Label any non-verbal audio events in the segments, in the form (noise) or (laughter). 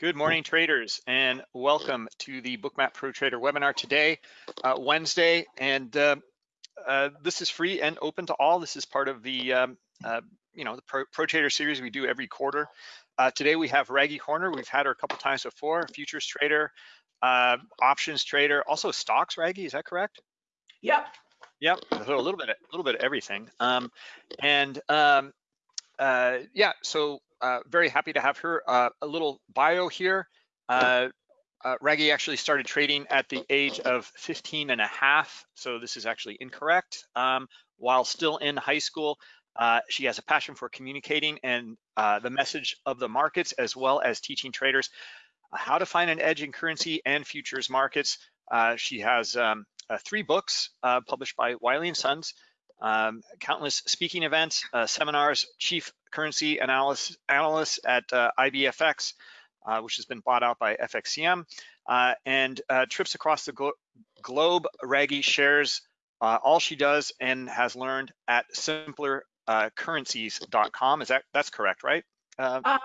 Good morning, traders, and welcome to the Bookmap Pro Trader webinar today, uh, Wednesday. And uh, uh, this is free and open to all. This is part of the, um, uh, you know, the Pro, Pro, Trader series we do every quarter. Uh, today we have Raghee Horner. We've had her a couple times before. Futures trader, uh, options trader, also stocks. Raghee, is that correct? Yep. Yep. So a little bit, a little bit of everything. Um, and um, yeah, so uh, very happy to have her. Uh, a little bio here. Uh, uh, Raghee actually started trading at the age of 15 and a half, so this is actually incorrect. Um, while still in high school, uh, she has a passion for communicating and uh, the message of the markets, as well as teaching traders how to find an edge in currency and futures markets. she has um, three books published by Wiley & Sons, um, countless speaking events, uh, seminars, chief currency analyst, analyst at uh, IBFX, uh, which has been bought out by FXCM, uh, and uh, trips across the glo globe. Raghee shares uh, all she does and has learned at simplercurrencies.com. Is that that's correct, right? Uh,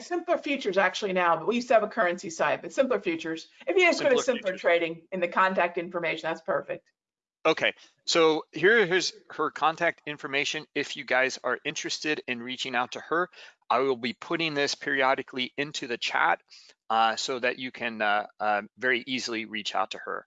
simpler futures actually now, but we used to have a currency site, but simpler futures. If you just go to simpler futures. trading in the contact information, that's perfect. Okay, so here's her contact information. If you guys are interested in reaching out to her, I will be putting this periodically into the chat uh, so that you can uh, uh, very easily reach out to her.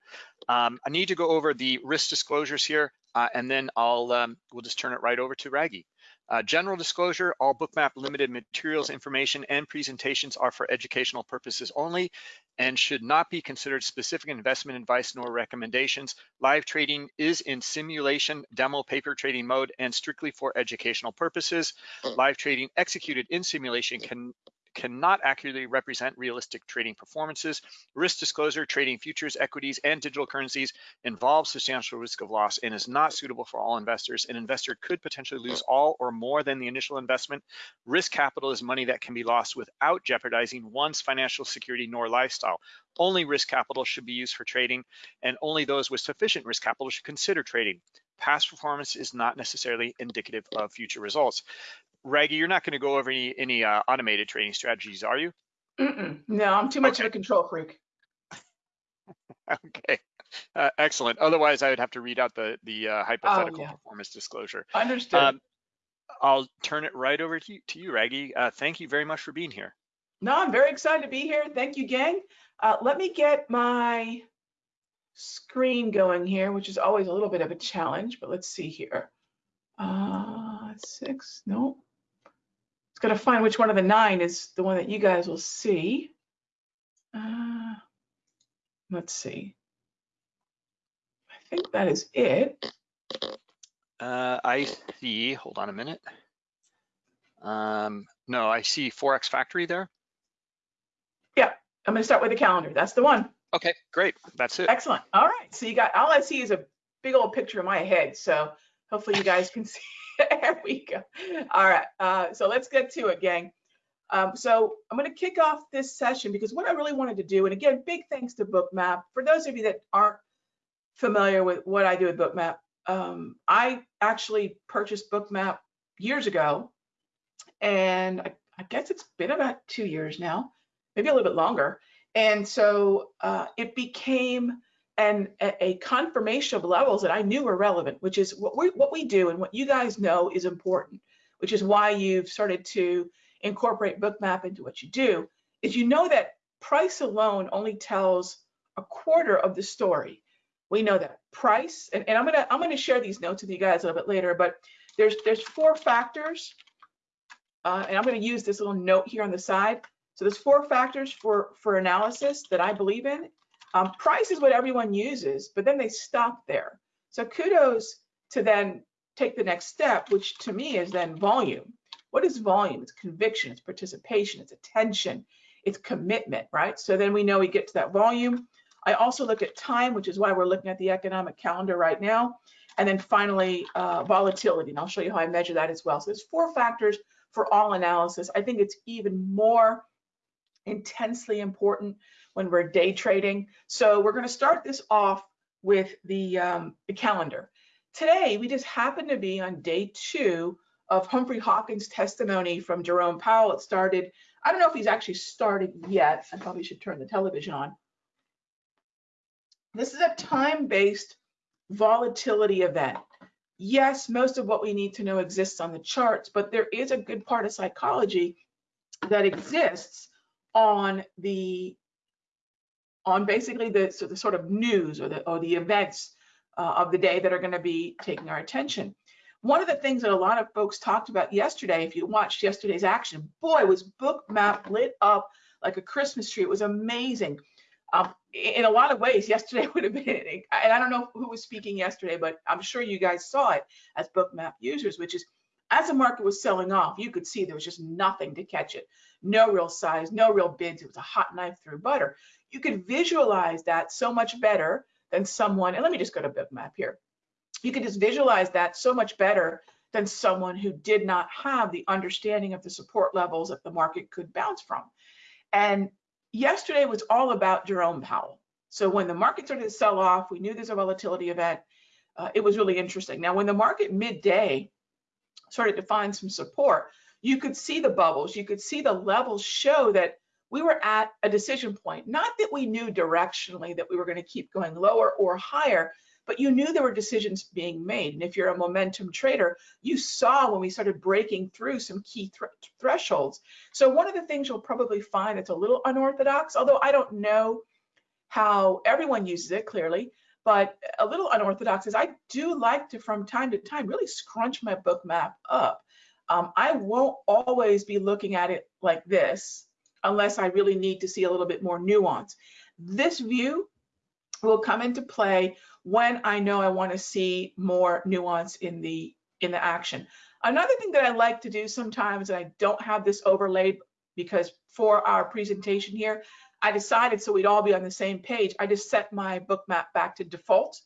Um, I need to go over the risk disclosures here, uh, and then I'll um, we'll just turn it right over to Raghee. Uh, general disclosure, all Bookmap limited materials, information, and presentations are for educational purposes only and should not be considered specific investment advice nor recommendations. Live trading is in simulation, demo paper trading mode, and strictly for educational purposes. Live trading executed in simulation can cannot accurately represent realistic trading performances. Risk disclosure, trading futures, equities, and digital currencies involves substantial risk of loss and is not suitable for all investors. An investor could potentially lose all or more than the initial investment. Risk capital is money that can be lost without jeopardizing one's financial security nor lifestyle. Only risk capital should be used for trading, and only those with sufficient risk capital should consider trading. Past performance is not necessarily indicative of future results. Raghee, you're not going to go over any, any uh, automated trading strategies, are you? Mm -mm. No, I'm too much okay. of a control freak. (laughs) okay, uh, excellent. Otherwise, I would have to read out the the uh, hypothetical oh, yeah. performance disclosure. Understood. Um, I'll turn it right over to you, to you Raghee. Uh, thank you very much for being here. No, I'm very excited to be here. Thank you, gang. Uh, let me get my screen going here, which is always a little bit of a challenge, but let's see here. Uh, six, no, got to find which one of the nine is the one that you guys will see. Uh, let's see. I think that is it. Uh, I see, hold on a minute. Um, no, I see Forex Factory there. Yeah, I'm gonna start with the calendar. That's the one. Okay, great, that's it. Excellent, all right. So you got, all I see is a big old picture in my head. So hopefully you guys can (laughs) see (laughs) there we go. All right, uh, so let's get to it, gang. Um, so I'm going to kick off this session because what I really wanted to do, and again, big thanks to Bookmap. For those of you that aren't familiar with what I do with Bookmap, um, I actually purchased Bookmap years ago, and I, I, guess it's been about two years now, maybe a little bit longer. And so uh, it became and a, confirmation of levels that I knew were relevant, which is what we what we do and what you guys know is important, which is why you've started to incorporate Bookmap into what you do. Is you know that price alone only tells a quarter of the story. We know that price, and, and I'm gonna I'm gonna share these notes with you guys a little bit later, but there's there's four factors, uh, and I'm gonna use this little note here on the side. So there's four factors for for analysis that I believe in, um, price is what everyone uses, but then they stop there. So kudos to then take the next step, which to me is then volume. What is volume? It's conviction, it's participation, it's attention, it's commitment, right? So then we know we get to that volume. I also look at time, which is why we're looking at the economic calendar right now. And then finally, uh, volatility, and I'll show you how I measure that as well. So there's four factors for all analysis. I think it's even more intensely important when we're day trading. So we're going to start this off with the, um, the calendar. Today, we just happen to be on day two of Humphrey Hawkins' testimony from Jerome Powell. It started I don't know if he's actually started yet. I probably should turn the television on. This is a time-based volatility event. Yes, most of what we need to know exists on the charts, but there is a good part of psychology that exists on the on basically the, so the sort of news or the or the events uh, of the day that are going to be taking our attention. One of the things that a lot of folks talked about yesterday, if you watched yesterday's action, boy, was Bookmap lit up like a Christmas tree. It was amazing. Um, in a lot of ways, (laughs) yesterday would have been, and I don't know who was speaking yesterday, but I'm sure you guys saw it as Bookmap users, which is as the market was selling off, you could see there was just nothing to catch it. No real size, no real bids. It was a hot knife through butter. You could visualize that so much better than someone, and let me just go to Bookmap here. You could just visualize that so much better than someone who did not have the understanding of the support levels that the market could bounce from. And yesterday was all about Jerome Powell. So when the market started to sell off, we knew there's a volatility event. Uh, it was really interesting. Now, when the market midday started to find some support, you could see the bubbles, you could see the levels show that we were at a decision point. Not that we knew directionally that we were going to keep going lower or higher, but you knew there were decisions being made. And if you're a momentum trader, you saw when we started breaking through some key th thresholds. So one of the things you'll probably find that's a little unorthodox, although I don't know how everyone uses it clearly, but a little unorthodox is I do like to, from time to time, really scrunch my book map up. Um, I won't always be looking at it like this unless I really need to see a little bit more nuance. This view will come into play when I know I want to see more nuance in the in the action. Another thing that I like to do sometimes, and I don't have this overlaid because for our presentation here, I decided so we'd all be on the same page. I just set my Bookmap back to default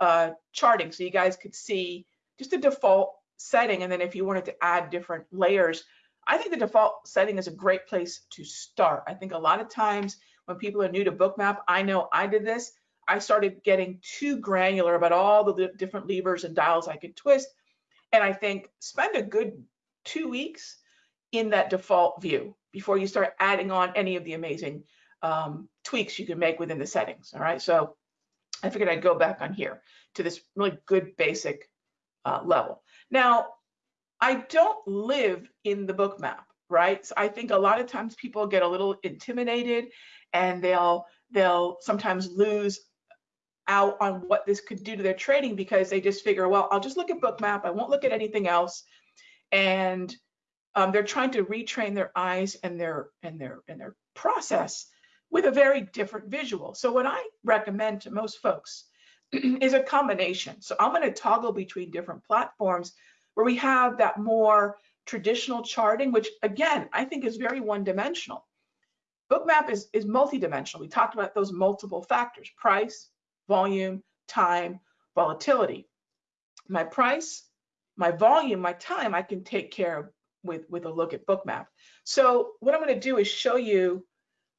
uh, charting so you guys could see just a default setting. And then if you wanted to add different layers, I think the default setting is a great place to start. I think a lot of times when people are new to Bookmap, I know I did this. I started getting too granular about all the different levers and dials I could twist. And I think spend a good two weeks in that default view before you start adding on any of the amazing um, tweaks you can make within the settings. All right, so I figured I'd go back on here to this really good basic uh, level. Now, I don't live in the book map, right? So I think a lot of times people get a little intimidated and they'll they'll sometimes lose out on what this could do to their trading because they just figure, well, I'll just look at book map. I won't look at anything else. And um, they're trying to retrain their eyes and their and their and their process with a very different visual. So what I recommend to most folks (clears throat) is a combination. So I'm going to toggle between different platforms where we have that more traditional charting, which again, I think is very one-dimensional. Bookmap is, is multi-dimensional. We talked about those multiple factors, price, volume, time, volatility. My price, my volume, my time, I can take care of with, with a look at Bookmap. So what I'm gonna do is show you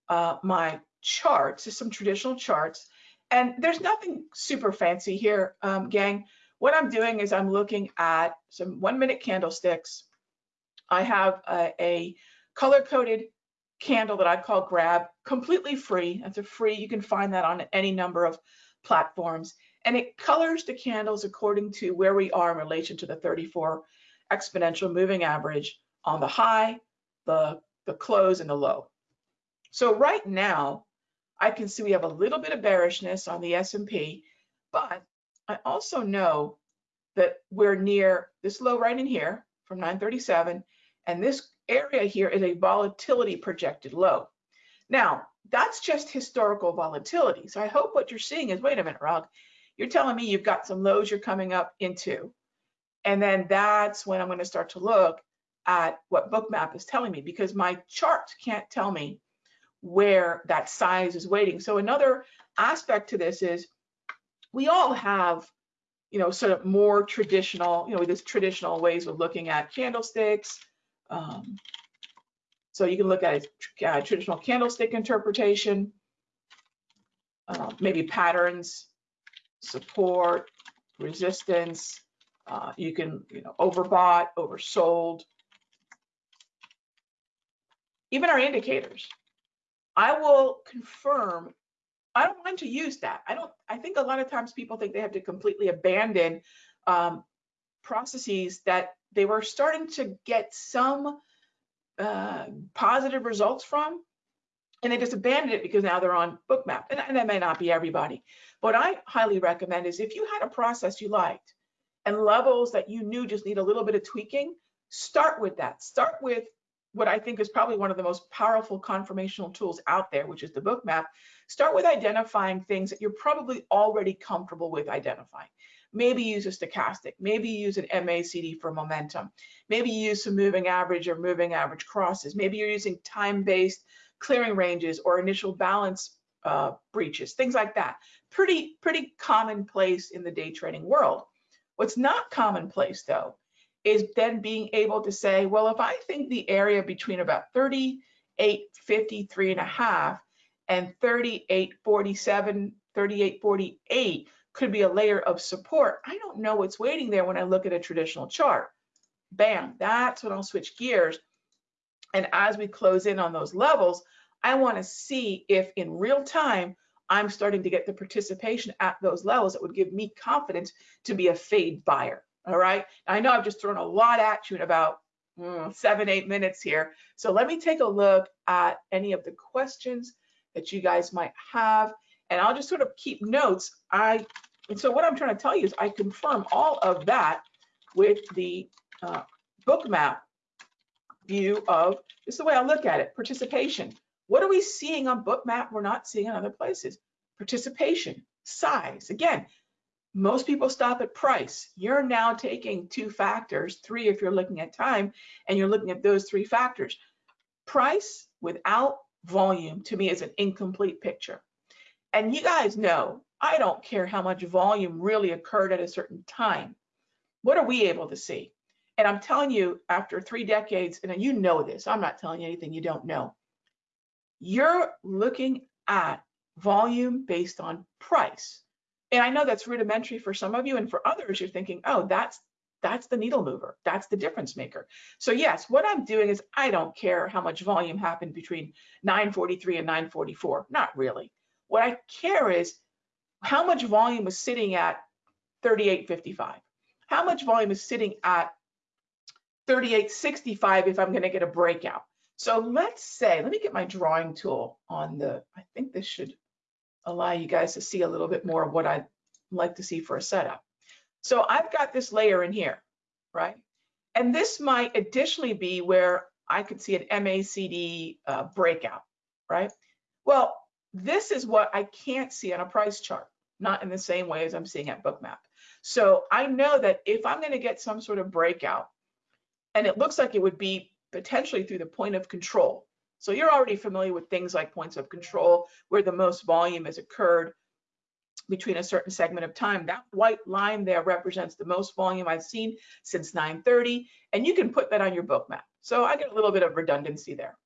uh, my charts, just some traditional charts. And there's nothing super fancy here, um, gang. What I'm doing is I'm looking at some one minute candlesticks. I have a, a color coded candle that I call grab, completely free. That's a free, you can find that on any number of platforms. And it colors the candles according to where we are in relation to the 34 exponential moving average on the high, the, the close, and the low. So right now, I can see we have a little bit of bearishness on the S&P, but I also know that we're near this low right in here from 937, and this area here is a volatility projected low. Now, that's just historical volatility. So I hope what you're seeing is, wait a minute, Rog, you're telling me you've got some lows you're coming up into. And then that's when I'm going to start to look at what Bookmap is telling me because my chart can't tell me where that size is waiting. So another aspect to this is we all have, you know, sort of more traditional, you know, this traditional ways of looking at candlesticks, um, so you can look at a uh, traditional candlestick interpretation, uh, maybe patterns, support, resistance. Uh, you can, you know, overbought, oversold. even our indicators. I will confirm. I don't want to use that. I don't. I think a lot of times people think they have to completely abandon um, processes that they were starting to get some uh, positive results from, and they just abandoned it because now they're on Bookmap. And, and that may not be everybody. What I highly recommend is if you had a process you liked and levels that you knew just need a little bit of tweaking, start with that. Start with what I think is probably one of the most powerful confirmational tools out there, which is the book map, Start with identifying things that you're probably already comfortable with identifying. Maybe use a stochastic, maybe use an MACD for momentum, maybe use some moving average or moving average crosses. Maybe you're using time-based clearing ranges or initial balance uh, breaches, things like that. Pretty, pretty commonplace in the day trading world. What's not commonplace though, is then being able to say, well, if I think the area between about 38.53 and a half and 38.47, 38.48 could be a layer of support. I don't know what's waiting there when I look at a traditional chart. Bam, that's when I'll switch gears. And as we close in on those levels, I want to see if in real time I'm starting to get the participation at those levels that would give me confidence to be a fade buyer. All right. I know I've just thrown a lot at you in about mm, seven, eight minutes here. So let me take a look at any of the questions that you guys might have and I'll just sort of keep notes. I and so what I'm trying to tell you is I confirm all of that with the uh, Bookmap view of this is the way I look at it participation. What are we seeing on book map we're not seeing in other places? Participation, size. Again, most people stop at price. You're now taking two factors, three if you're looking at time, and you're looking at those three factors. Price without volume to me is an incomplete picture. And you guys know, I don't care how much volume really occurred at a certain time. What are we able to see? And I'm telling you, after three decades, and you know this, I'm not telling you anything you don't know. You're looking at volume based on price. And I know that's rudimentary for some of you, and for others, you're thinking, oh, that's that's the needle mover. That's the difference maker. So yes, what I'm doing is I don't care how much volume happened between 943 and 944. Not really. What I care is how much volume is sitting at 38.55? How much volume is sitting at 38.65 if I'm going to get a breakout? So let's say, let me get my drawing tool on the, I think this should allow you guys to see a little bit more of what I'd like to see for a setup. So I've got this layer in here, right? And this might additionally be where I could see an MACD uh, breakout, right? Well, this is what I can't see on a price chart, not in the same way as I'm seeing at Bookmap. So I know that if I'm going to get some sort of breakout, and it looks like it would be potentially through the point of control. So you're already familiar with things like points of control, where the most volume has occurred between a certain segment of time. That white line there represents the most volume I've seen since 930, and you can put that on your book map. So I get a little bit of redundancy there.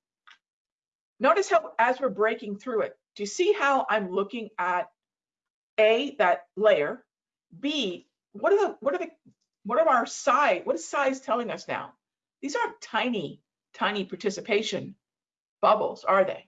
Notice how as we're breaking through it, do you see how I'm looking at A, that layer, B, what are the, what are the, what are our size, what is size telling us now? These aren't tiny, tiny participation bubbles, are they?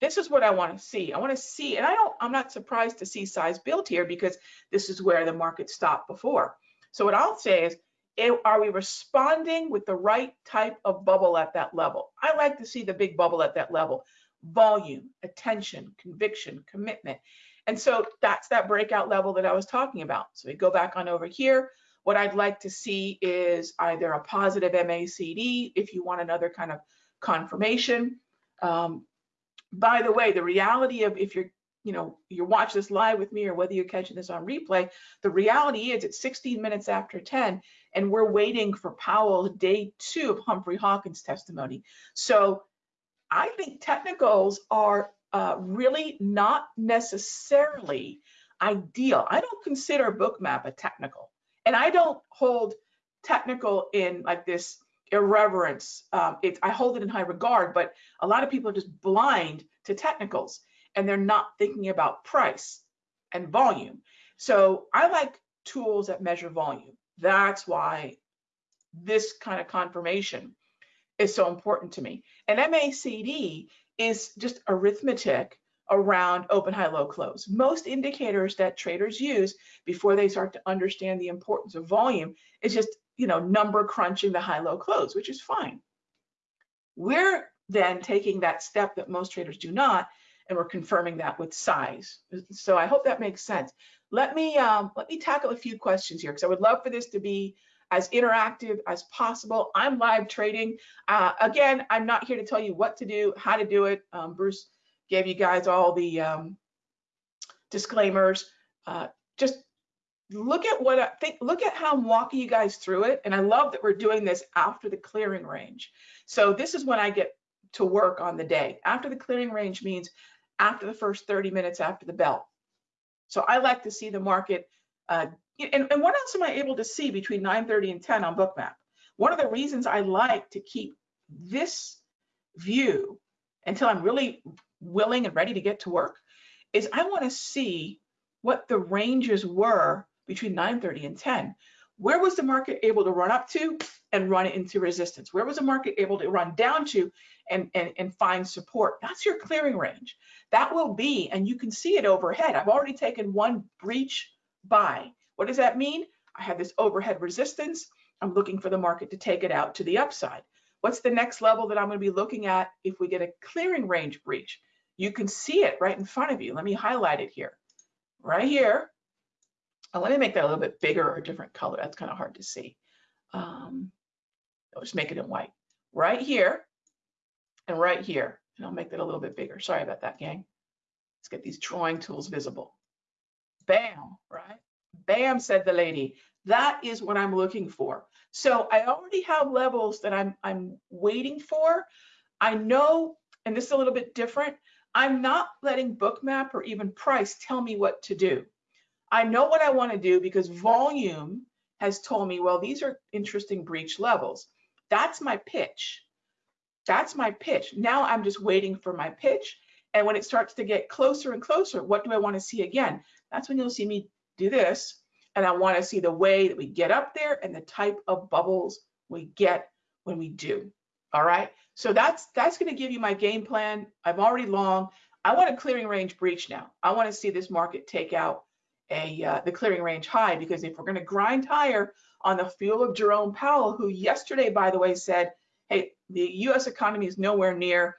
This is what I want to see. I want to see, and I don't, I'm not surprised to see size built here because this is where the market stopped before. So what I'll say is, eh, are we responding with the right type of bubble at that level? I like to see the big bubble at that level volume, attention, conviction, commitment. And so that's that breakout level that I was talking about. So we go back on over here. What I'd like to see is either a positive MACD if you want another kind of confirmation. Um, by the way, the reality of if you're, you know, you watch this live with me or whether you're catching this on replay, the reality is it's 16 minutes after 10 and we're waiting for Powell day two of Humphrey Hawkins testimony. So I think technicals are uh, really not necessarily ideal. I don't consider bookmap a technical, and I don't hold technical in like this irreverence. Um, it, I hold it in high regard, but a lot of people are just blind to technicals, and they're not thinking about price and volume. So I like tools that measure volume. That's why this kind of confirmation is so important to me. And MACD is just arithmetic around open, high, low, close. Most indicators that traders use before they start to understand the importance of volume is just, you know, number crunching the high, low, close, which is fine. We're then taking that step that most traders do not, and we're confirming that with size. So I hope that makes sense. Let me um, let me tackle a few questions here because I would love for this to be as interactive as possible. I'm live trading. Uh, again, I'm not here to tell you what to do, how to do it. Um, Bruce gave you guys all the um, disclaimers. Uh, just look at what I think, look at how I'm walking you guys through it. And I love that we're doing this after the clearing range. So this is when I get to work on the day. After the clearing range means after the first 30 minutes after the bell. So I like to see the market. Uh, and, and what else am I able to see between 9.30 and 10 on Bookmap? One of the reasons I like to keep this view until I'm really willing and ready to get to work is I want to see what the ranges were between 9.30 and 10. Where was the market able to run up to and run into resistance? Where was the market able to run down to and, and, and find support? That's your clearing range. That will be, and you can see it overhead. I've already taken one breach buy. What does that mean? I have this overhead resistance. I'm looking for the market to take it out to the upside. What's the next level that I'm going to be looking at if we get a clearing range breach? You can see it right in front of you. Let me highlight it here. Right here. Oh, let me make that a little bit bigger or a different color. That's kind of hard to see. Um, I'll just make it in white. Right here and right here. And I'll make that a little bit bigger. Sorry about that, gang. Let's get these drawing tools visible. Bam, right? Bam, said the lady. That is what I'm looking for. So I already have levels that I'm, I'm waiting for. I know, and this is a little bit different, I'm not letting Bookmap or even price tell me what to do. I know what I want to do because volume has told me, well, these are interesting breach levels. That's my pitch. That's my pitch. Now I'm just waiting for my pitch. And when it starts to get closer and closer, what do I want to see again? That's when you'll see me do this. And I want to see the way that we get up there and the type of bubbles we get when we do. All right. So that's that's going to give you my game plan. I'm already long. I want a clearing range breach now. I want to see this market take out a uh, the clearing range high because if we're going to grind higher on the fuel of Jerome Powell, who yesterday, by the way, said, hey, the U.S. economy is nowhere near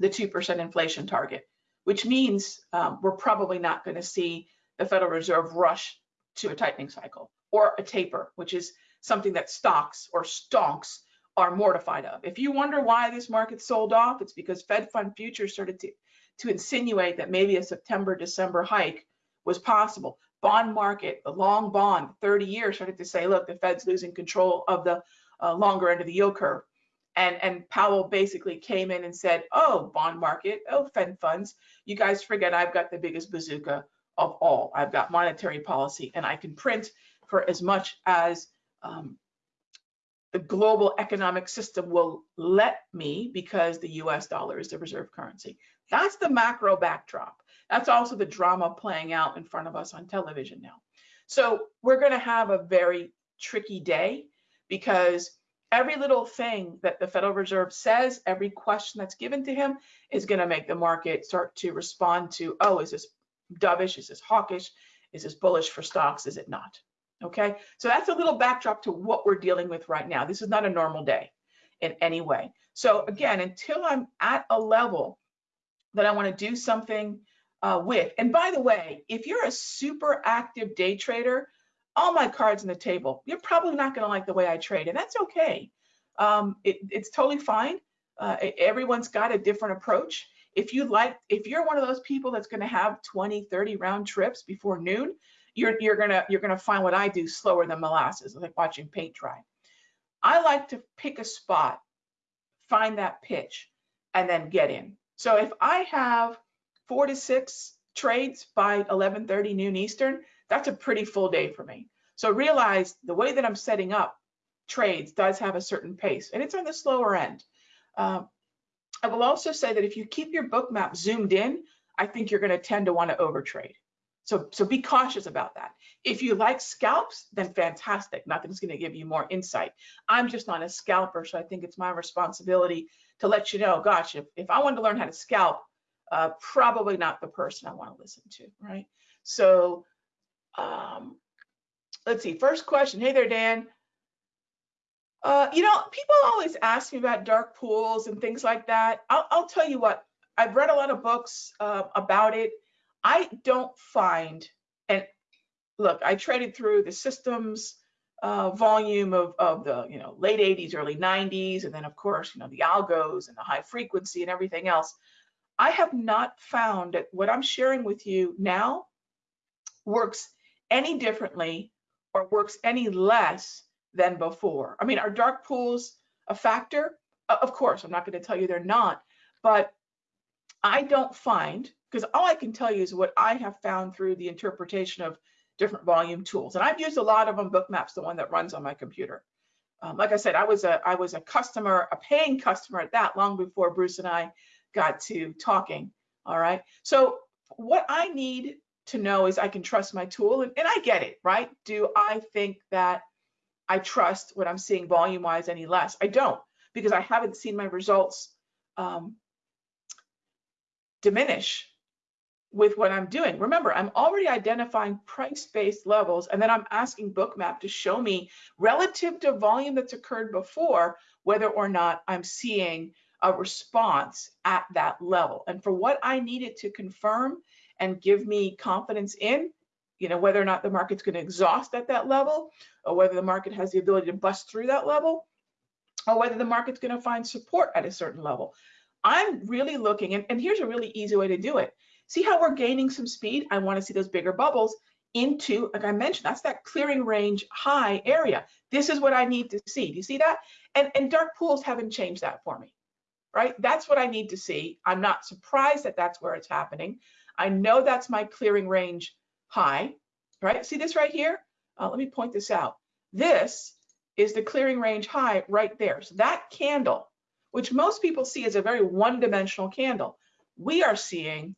the 2% inflation target, which means um, we're probably not going to see the Federal Reserve rush to a tightening cycle or a taper, which is something that stocks or stonks are mortified of. If you wonder why this market sold off, it's because Fed fund futures started to, to insinuate that maybe a September, December hike was possible. Bond market, the long bond, 30 years started to say, look, the Fed's losing control of the uh, longer end of the yield curve. And, and Powell basically came in and said, oh, bond market, oh, Fed funds, you guys forget I've got the biggest bazooka of all. I've got monetary policy and I can print for as much as um, the global economic system will let me because the US dollar is the reserve currency. That's the macro backdrop. That's also the drama playing out in front of us on television now. So we're going to have a very tricky day because every little thing that the Federal Reserve says, every question that's given to him is going to make the market start to respond to, oh, is this dovish? Is this hawkish? Is this bullish for stocks? Is it not? Okay, so that's a little backdrop to what we're dealing with right now. This is not a normal day in any way. So again, until I'm at a level that I want to do something uh, with, and by the way, if you're a super active day trader, all my cards on the table, you're probably not going to like the way I trade, and that's okay. Um, it, it's totally fine. Uh, everyone's got a different approach. If you like, if you're one of those people that's going to have 20, 30 round trips before noon, you're you're gonna you're gonna find what I do slower than molasses, like watching paint dry. I like to pick a spot, find that pitch, and then get in. So if I have four to six trades by 11:30 noon Eastern, that's a pretty full day for me. So realize the way that I'm setting up trades does have a certain pace, and it's on the slower end. Um, I will also say that if you keep your book map zoomed in, I think you're going to tend to want to overtrade. So, so be cautious about that. If you like scalps, then fantastic. Nothing's going to give you more insight. I'm just not a scalper, so I think it's my responsibility to let you know, gosh, if, if I wanted to learn how to scalp, uh, probably not the person I want to listen to, right? So um, let's see, first question. Hey there, Dan. Uh, you know, people always ask me about dark pools and things like that. I'll, I'll tell you what, I've read a lot of books uh, about it. I don't find, and look, I traded through the systems uh, volume of, of the, you know, late 80s, early 90s, and then of course, you know, the algos and the high frequency and everything else. I have not found that what I'm sharing with you now works any differently or works any less than before. I mean, are dark pools a factor? Of course, I'm not going to tell you they're not, but I don't find, because all I can tell you is what I have found through the interpretation of different volume tools. And I've used a lot of them, Bookmap's the one that runs on my computer. Um, like I said, I was a I was a customer, a paying customer at that long before Bruce and I got to talking. All right. So what I need to know is I can trust my tool and, and I get it, right? Do I think that I trust what I'm seeing volume wise any less? I don't because I haven't seen my results um, diminish with what I'm doing. Remember, I'm already identifying price-based levels and then I'm asking Bookmap to show me relative to volume that's occurred before, whether or not I'm seeing a response at that level. And for what I needed to confirm and give me confidence in, you know, whether or not the market's going to exhaust at that level, or whether the market has the ability to bust through that level, or whether the market's going to find support at a certain level. I'm really looking, and, and here's a really easy way to do it. See how we're gaining some speed? I want to see those bigger bubbles into, like I mentioned, that's that clearing range high area. This is what I need to see. Do you see that? And, and dark pools haven't changed that for me, right? That's what I need to see. I'm not surprised that that's where it's happening. I know that's my clearing range high, right? See this right here? Uh, let me point this out. This is the clearing range high right there. So that candle, which most people see as a very one-dimensional candle, we are seeing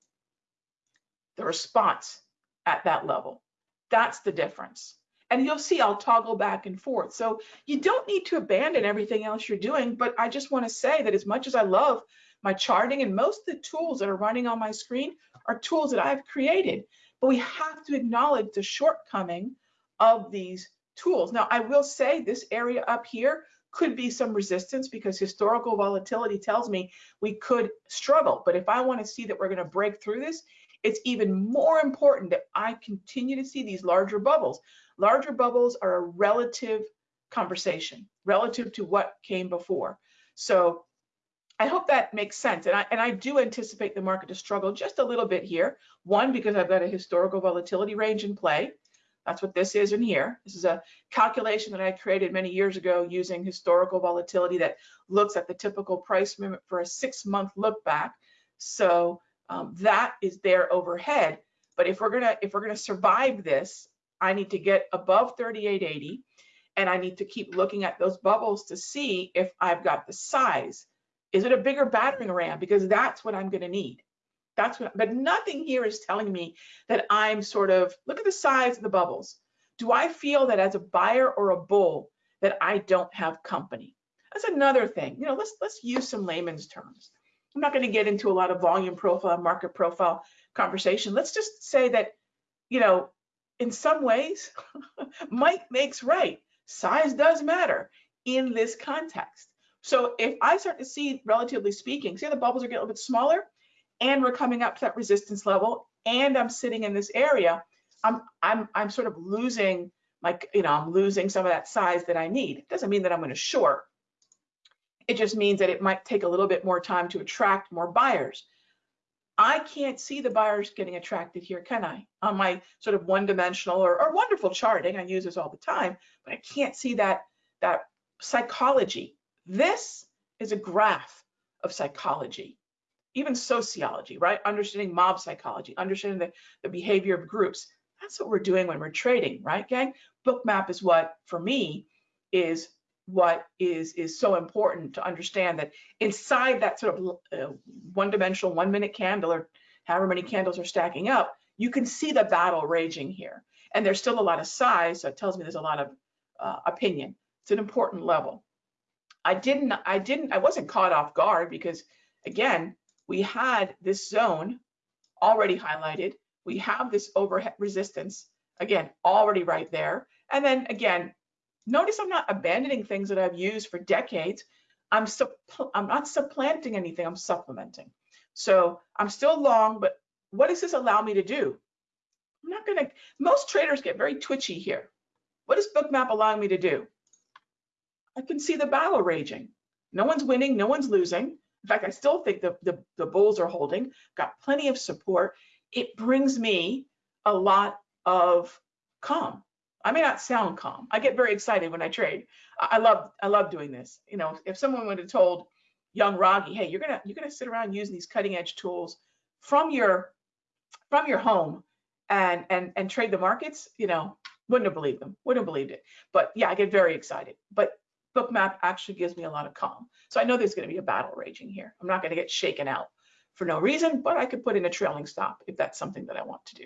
the response at that level. That's the difference. And you'll see I'll toggle back and forth. So you don't need to abandon everything else you're doing, but I just wanna say that as much as I love my charting and most of the tools that are running on my screen are tools that I've created, but we have to acknowledge the shortcoming of these tools. Now, I will say this area up here could be some resistance because historical volatility tells me we could struggle. But if I want to see that we're going to break through this, it's even more important that I continue to see these larger bubbles. Larger bubbles are a relative conversation relative to what came before. So I hope that makes sense. And I, and I do anticipate the market to struggle just a little bit here. One, because I've got a historical volatility range in play. That's what this is in here. This is a calculation that I created many years ago using historical volatility that looks at the typical price movement for a six month look back. So um, that is there overhead. But if we're gonna if we're gonna survive this, I need to get above 3880 and I need to keep looking at those bubbles to see if I've got the size is it a bigger battering ram? Because that's what I'm going to need. That's what, but nothing here is telling me that I'm sort of, look at the size of the bubbles. Do I feel that as a buyer or a bull that I don't have company? That's another thing. You know, let's let's use some layman's terms. I'm not going to get into a lot of volume profile, market profile conversation. Let's just say that, you know, in some ways, (laughs) might makes right. Size does matter in this context. So if I start to see, relatively speaking, see the bubbles are getting a little bit smaller and we're coming up to that resistance level and I'm sitting in this area, I'm, I'm, I'm sort of losing my, you know, I'm losing some of that size that I need. It doesn't mean that I'm going to short. It just means that it might take a little bit more time to attract more buyers. I can't see the buyers getting attracted here, can I? On my sort of one-dimensional or, or wonderful charting, I use this all the time, but I can't see that that psychology this is a graph of psychology, even sociology, right? Understanding mob psychology, understanding the, the behavior of groups. That's what we're doing when we're trading, right, gang? Bookmap is what, for me, is what is is so important to understand that inside that sort of uh, one-dimensional one-minute candle or however many candles are stacking up you can see the battle raging here. And there's still a lot of size, so it tells me there's a lot of uh, opinion. It's an important level. I didn't, I didn't, I wasn't caught off guard because again, we had this zone already highlighted. We have this overhead resistance, again, already right there. And then again, notice I'm not abandoning things that I've used for decades. I'm, I'm not supplanting anything, I'm supplementing. So I'm still long, but what does this allow me to do? I'm not gonna, most traders get very twitchy here. What does Bookmap allowing me to do? I can see the battle raging. No one's winning, no one's losing. In fact, I still think the, the, the bulls are holding, got plenty of support. It brings me a lot of calm. I may not sound calm. I get very excited when I trade. I love I love doing this. You know, if someone would have told young Raghee, hey, you're gonna you're gonna sit around using these cutting edge tools from your from your home and and and trade the markets, you know, wouldn't have believed them, wouldn't have believed it. But yeah, I get very excited. But Bookmap actually gives me a lot of calm. So I know there's going to be a battle raging here. I'm not going to get shaken out for no reason, but I could put in a trailing stop if that's something that I want to do.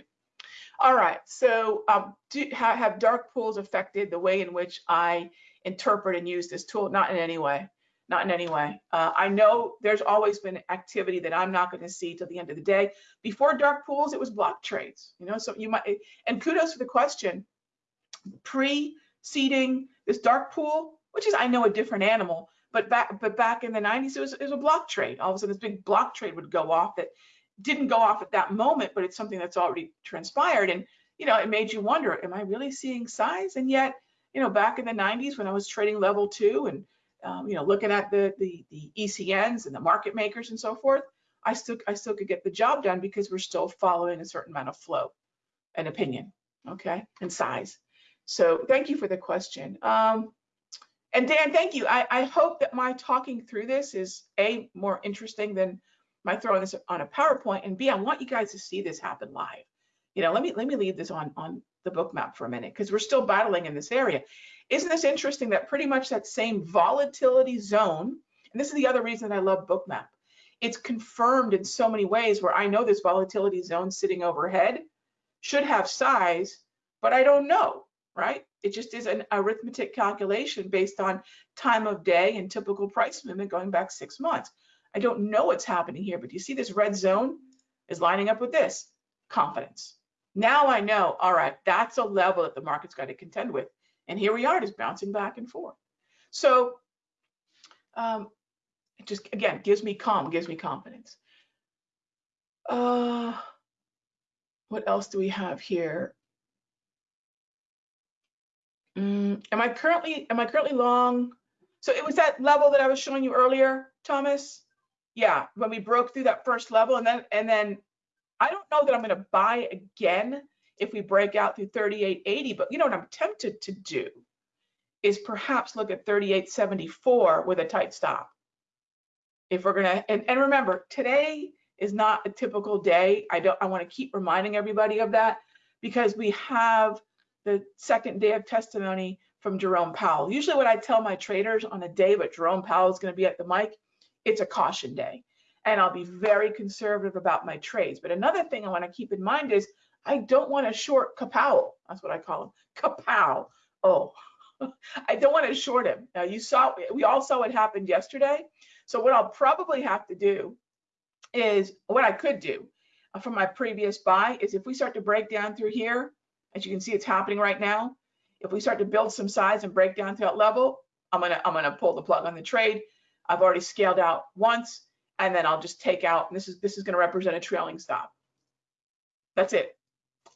All right, so um, do, have, dark pools affected the way in which I interpret and use this tool? Not in any way not in any way. Uh, I know there's always been activity that I'm not going to see till the end of the day. Before dark pools, it was block trades, you know, so you might, and kudos for the question. Pre-seeding this dark pool, which is, I know, a different animal, but back, but back in the 90s, it was, it was a block trade. All of a sudden, this big block trade would go off that didn't go off at that moment, but it's something that's already transpired. And, you know, it made you wonder, am I really seeing size? And yet, you know, back in the 90s when I was trading level two and um, you know, looking at the, the, the ECNs and the market makers and so forth, I still, I still could get the job done because we're still following a certain amount of flow and opinion, okay, and size. So thank you for the question. Um, and Dan, thank you. I, I hope that my talking through this is A, more interesting than my throwing this on a PowerPoint, and B, I want you guys to see this happen live. You know, let me let me leave this on on the Bookmap for a minute because we're still battling in this area. Isn't this interesting that pretty much that same volatility zone, and this is the other reason I love Bookmap, it's confirmed in so many ways where I know this volatility zone sitting overhead should have size, but I don't know, right? It just is an arithmetic calculation based on time of day and typical price movement going back six months. I don't know what's happening here, but you see this red zone is lining up with this, confidence. Now I know, all right, that's a level that the market's got to contend with. And here we are just bouncing back and forth. So um, it just, again, gives me calm, gives me confidence. Uh, what else do we have here? Mm, am I currently, am I currently long? So it was that level that I was showing you earlier, Thomas? Yeah, when we broke through that first level and then, and then I don't know that I'm gonna buy again if we break out through 3880, but you know what I'm tempted to do is perhaps look at 3874 with a tight stop. If we're gonna, and, and remember, today is not a typical day. I don't, I wanna keep reminding everybody of that because we have the second day of testimony from Jerome Powell. Usually what I tell my traders on a day but Jerome Powell is gonna be at the mic, it's a caution day. And I'll be very conservative about my trades. But another thing I wanna keep in mind is I don't want to short Kapow. That's what I call him. Kapow. Oh, (laughs) I don't want to short him. Now you saw, we all saw what happened yesterday. So what I'll probably have to do is what I could do from my previous buy is if we start to break down through here, as you can see, it's happening right now. If we start to build some size and break down to that level, I'm gonna I'm gonna pull the plug on the trade. I've already scaled out once, and then I'll just take out. This is this is gonna represent a trailing stop. That's it.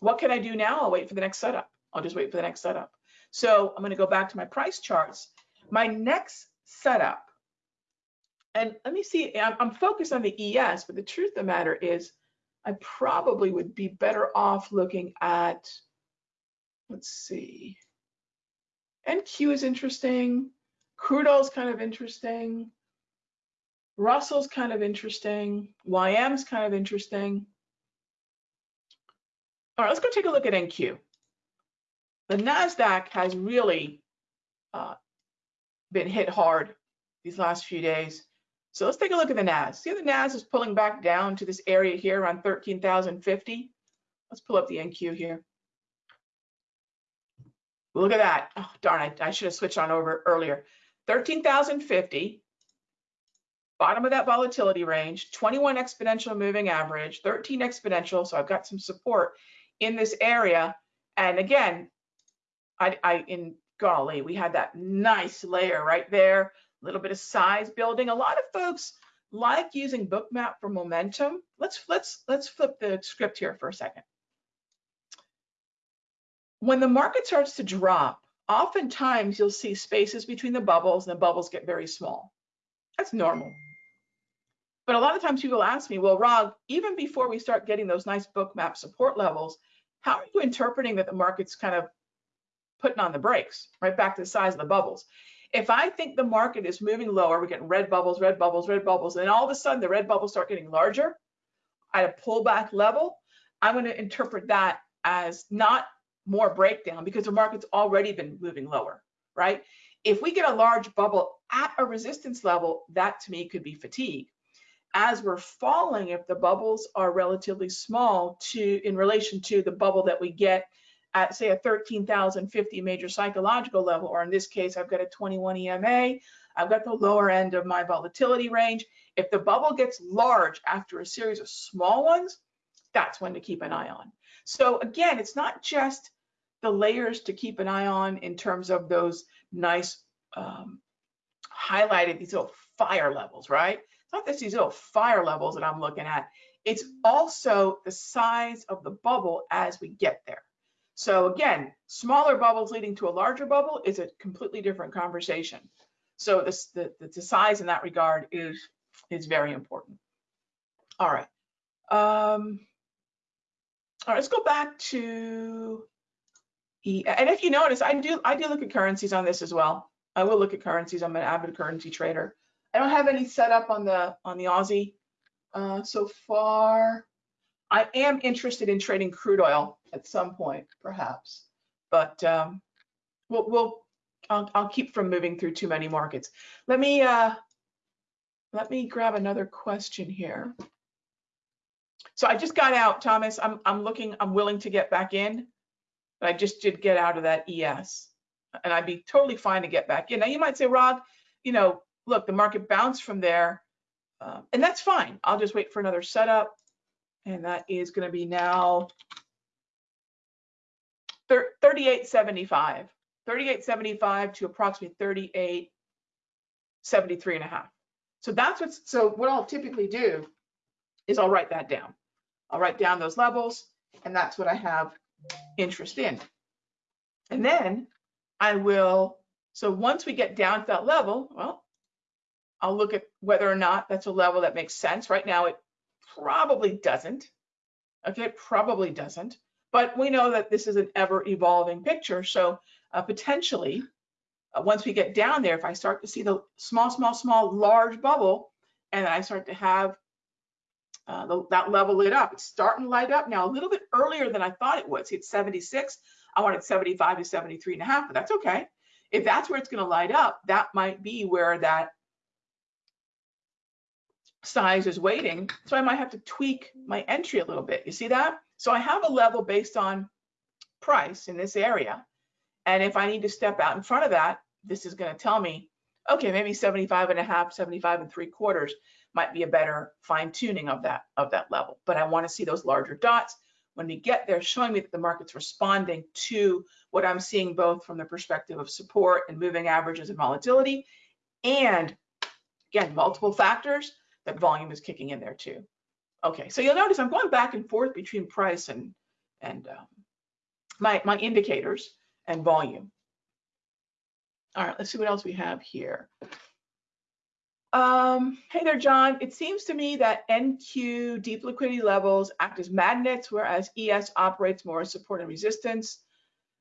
What can I do now? I'll wait for the next setup. I'll just wait for the next setup. So I'm going to go back to my price charts. My next setup, and let me see, I'm, I'm focused on the ES, but the truth of the matter is I probably would be better off looking at, let's see, NQ is interesting. Crude oil is kind of interesting. Russell's kind of interesting. YM's kind of interesting. All right, let's go take a look at NQ. The NASDAQ has really uh, been hit hard these last few days. So let's take a look at the NAS. See the NAS is pulling back down to this area here around 13,050. let's pull up the NQ here. Look at that. Oh, darn, I, I should have switched on over earlier. 13,050, bottom of that volatility range, 21 exponential moving average, 13 exponential. So I've got some support in this area. And again, I, I in golly, we had that nice layer right there, a little bit of size building. A lot of folks like using bookmap for momentum. Let's let's let's flip the script here for a second. When the market starts to drop, oftentimes you'll see spaces between the bubbles and the bubbles get very small. That's normal. But a lot of times people ask me, well, Rob, even before we start getting those nice Bookmap support levels, how are you interpreting that the market's kind of putting on the brakes, right back to the size of the bubbles? If I think the market is moving lower, we're getting red bubbles, red bubbles, red bubbles, and all of a sudden the red bubbles start getting larger at a pullback level, I'm going to interpret that as not more breakdown because the market's already been moving lower, right? If we get a large bubble at a resistance level, that to me could be fatigue. As we're falling, if the bubbles are relatively small to in relation to the bubble that we get at say a 13,050 major psychological level, or in this case, I've got a 21 EMA, I've got the lower end of my volatility range. If the bubble gets large after a series of small ones, that's when to keep an eye on. So again, it's not just the layers to keep an eye on in terms of those nice um, highlighted, these little fire levels, right? It's not just these little fire levels that I'm looking at. It's also the size of the bubble as we get there. So again, smaller bubbles leading to a larger bubble is a completely different conversation. So this, the, the size in that regard is, is very important. All right. Um, all right, let's go back to, and if you notice, I do, I do look at currencies on this as well. I will look at currencies. I'm an avid currency trader. I don't have any set up on the, on the Aussie uh, so far. I am interested in trading crude oil at some point, perhaps, but um, we'll, we'll I'll, I'll, keep from moving through too many markets. Let me uh, let me grab another question here. So I just got out, Thomas. I'm I'm looking. I'm willing to get back in, but I just did get out of that ES, and I'd be totally fine to get back in. Now you might say, Rob, you know, look, the market bounced from there, uh, and that's fine. I'll just wait for another setup. And that is going to be now 3875 3875 to approximately 3873 and a half. So that's what's so what i'll typically do is i'll write that down. I'll write down those levels and that's what i have interest in and then i will so once we get down to that level well i'll look at whether or not that's a level that makes sense right now it probably doesn't. Okay, it probably doesn't. But we know that this is an ever evolving picture. So uh, potentially, uh, once we get down there, if I start to see the small, small, small, large bubble, and I start to have uh, that level lit up, it's starting to light up now a little bit earlier than I thought it would. See, it's 76. I wanted 75 to 73 and a half, but that's okay. If that's where it's going to light up, that might be where that size is waiting. So I might have to tweak my entry a little bit. You see that? So I have a level based on price in this area. And if I need to step out in front of that, this is going to tell me, okay, maybe 75 and a half, 75 and three quarters might be a better fine tuning of that, of that level. But I want to see those larger dots when we get there, showing me that the market's responding to what I'm seeing both from the perspective of support and moving averages and volatility, and again, multiple factors that volume is kicking in there too. Okay, so you'll notice I'm going back and forth between price and and um, my my indicators and volume. All right, let's see what else we have here. Um, hey there, John. It seems to me that NQ deep liquidity levels act as magnets, whereas ES operates more as support and resistance.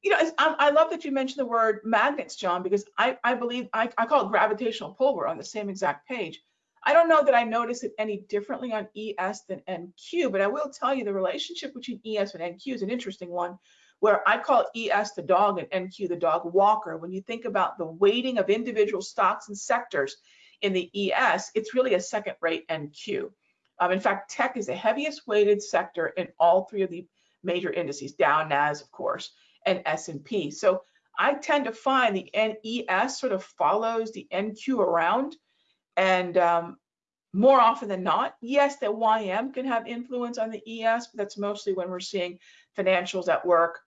You know, I, I love that you mentioned the word magnets, John, because I, I believe I, I call it gravitational pull. We're on the same exact page. I don't know that I notice it any differently on ES than NQ, but I will tell you the relationship between ES and NQ is an interesting one where I call ES the dog and NQ the dog walker. When you think about the weighting of individual stocks and sectors in the ES, it's really a second rate NQ. Um, in fact, tech is the heaviest weighted sector in all three of the major indices, Dow, Nas, of course, and S&P. So I tend to find the NES sort of follows the NQ around. And um, more often than not, yes, the YM can have influence on the ES, but that's mostly when we're seeing financials at work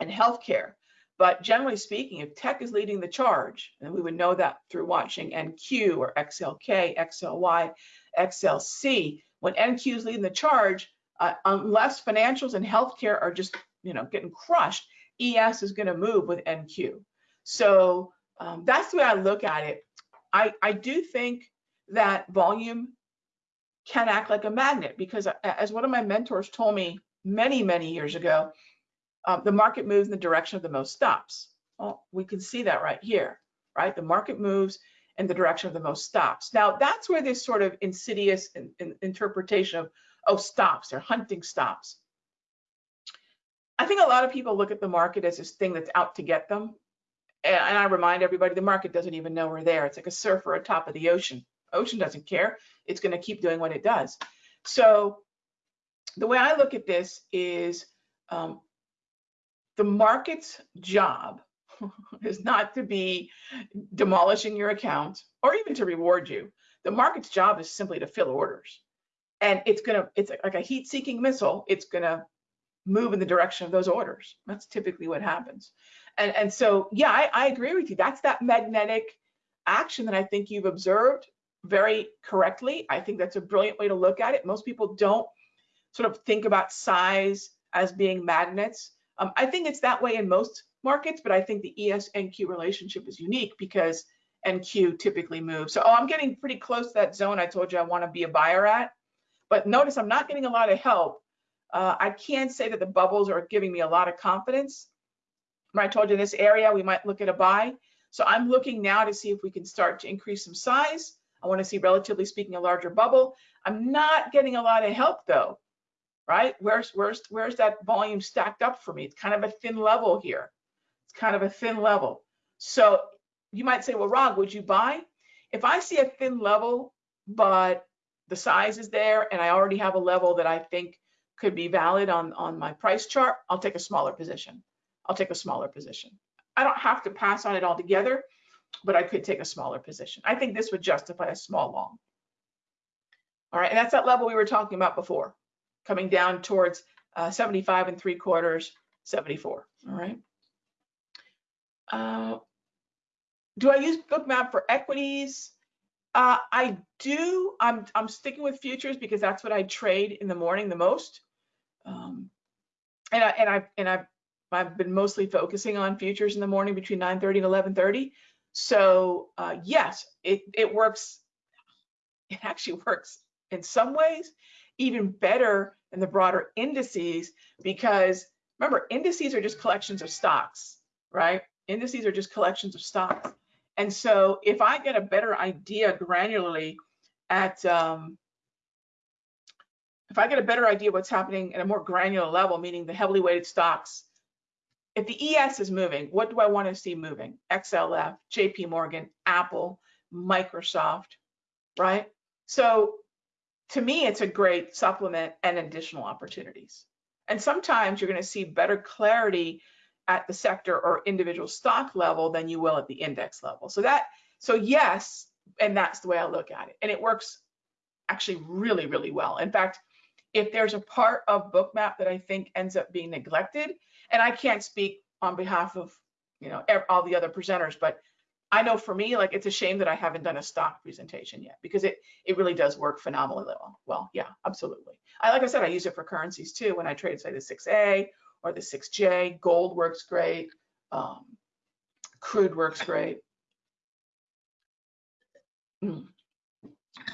and healthcare. But generally speaking, if tech is leading the charge, and we would know that through watching NQ or XLK, XLY, XLC, when NQ is leading the charge, uh, unless financials and healthcare are just you know getting crushed, ES is going to move with NQ. So um, that's the way I look at it. I, I do think that volume can act like a magnet because as one of my mentors told me many, many years ago, um, the market moves in the direction of the most stops. Well, we can see that right here, right? The market moves in the direction of the most stops. Now, that's where this sort of insidious in, in interpretation of, oh, stops, they're hunting stops. I think a lot of people look at the market as this thing that's out to get them. And, and I remind everybody, the market doesn't even know we're there. It's like a surfer atop of the ocean. Ocean doesn't care. It's going to keep doing what it does. So the way I look at this is um, the market's job (laughs) is not to be demolishing your account or even to reward you. The market's job is simply to fill orders. And it's gonna, it's like a heat-seeking missile. It's gonna move in the direction of those orders. That's typically what happens. And, and so, yeah, I, I agree with you. That's that magnetic action that I think you've observed very correctly. I think that's a brilliant way to look at it. Most people don't sort of think about size as being magnets. Um, I think it's that way in most markets, but I think the ES NQ relationship is unique because NQ typically moves. So, oh, I'm getting pretty close to that zone I told you I want to be a buyer at. But notice I'm not getting a lot of help. Uh, I can't say that the bubbles are giving me a lot of confidence. I told you this area, we might look at a buy. So I'm looking now to see if we can start to increase some size. I want to see, relatively speaking, a larger bubble. I'm not getting a lot of help though, right? Where's where's where's that volume stacked up for me? It's kind of a thin level here. It's kind of a thin level. So you might say, well, Rog, would you buy? If I see a thin level, but the size is there and I already have a level that I think could be valid on, on my price chart, I'll take a smaller position. I'll take a smaller position. I don't have to pass on it altogether, but I could take a smaller position. I think this would justify a small long. All right, and that's that level we were talking about before, coming down towards uh, 75 and three quarters, 74. All right. Uh, do I use Bookmap for equities? Uh, I do. I'm I'm sticking with futures because that's what I trade in the morning the most. Um, and I and I and I've I've been mostly focusing on futures in the morning between 9:30 and 11:30. So uh, yes, it, it works. It actually (laughs) works in some ways even better in the broader indices because remember, indices are just collections of stocks, right? Indices are just collections of stocks. And so if I get a better idea granularly at, um, if I get a better idea of what's happening at a more granular level, meaning the heavily weighted stocks if the ES is moving, what do I want to see moving? XLF, JP Morgan, Apple, Microsoft, right? So to me, it's a great supplement and additional opportunities. And sometimes you're going to see better clarity at the sector or individual stock level than you will at the index level. So that, so yes, and that's the way I look at it. And it works actually really, really well. In fact, if there's a part of Bookmap that I think ends up being neglected, and I can't speak on behalf of you know all the other presenters, but I know for me, like it's a shame that I haven't done a stock presentation yet because it it really does work phenomenally well. Well, yeah, absolutely. I like I said, I use it for currencies too when I trade, say the 6A or the 6J. Gold works great. Um, crude works great. Mm.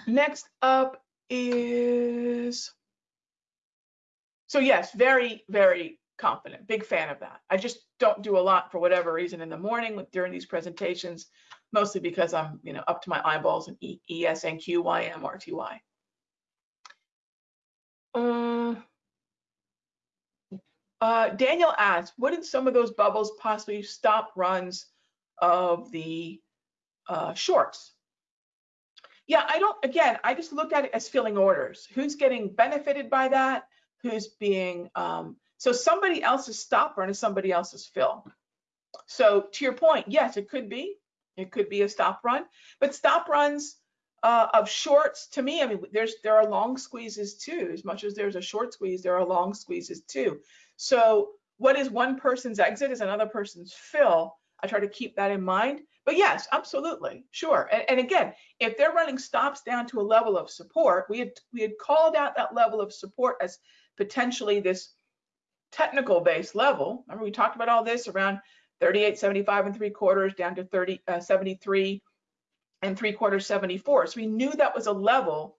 Next up is so yes, very very confident, big fan of that. I just don't do a lot for whatever reason in the morning with, during these presentations, mostly because I'm, you know, up to my eyeballs in e, ES NQ YM RTY. Uh, uh, Daniel asks, wouldn't some of those bubbles possibly stop runs of the uh, shorts? Yeah, I don't, again, I just look at it as filling orders. Who's getting benefited by that? Who's being um, So somebody else's stop run is somebody else's fill. So to your point, yes, it could be. It could be a stop run, but stop runs uh, of shorts to me, I mean, there's there are long squeezes too. As much as there's a short squeeze, there are long squeezes too. So what is one person's exit is another person's fill. I try to keep that in mind. But yes, absolutely, sure. And, and, again, if they're running stops down to a level of support, we had we had called out that level of support as potentially this technical base level. Remember we talked about all this around 38, 75 and three quarters down to 30, uh, 73 and three quarters 74. So we knew that was a level,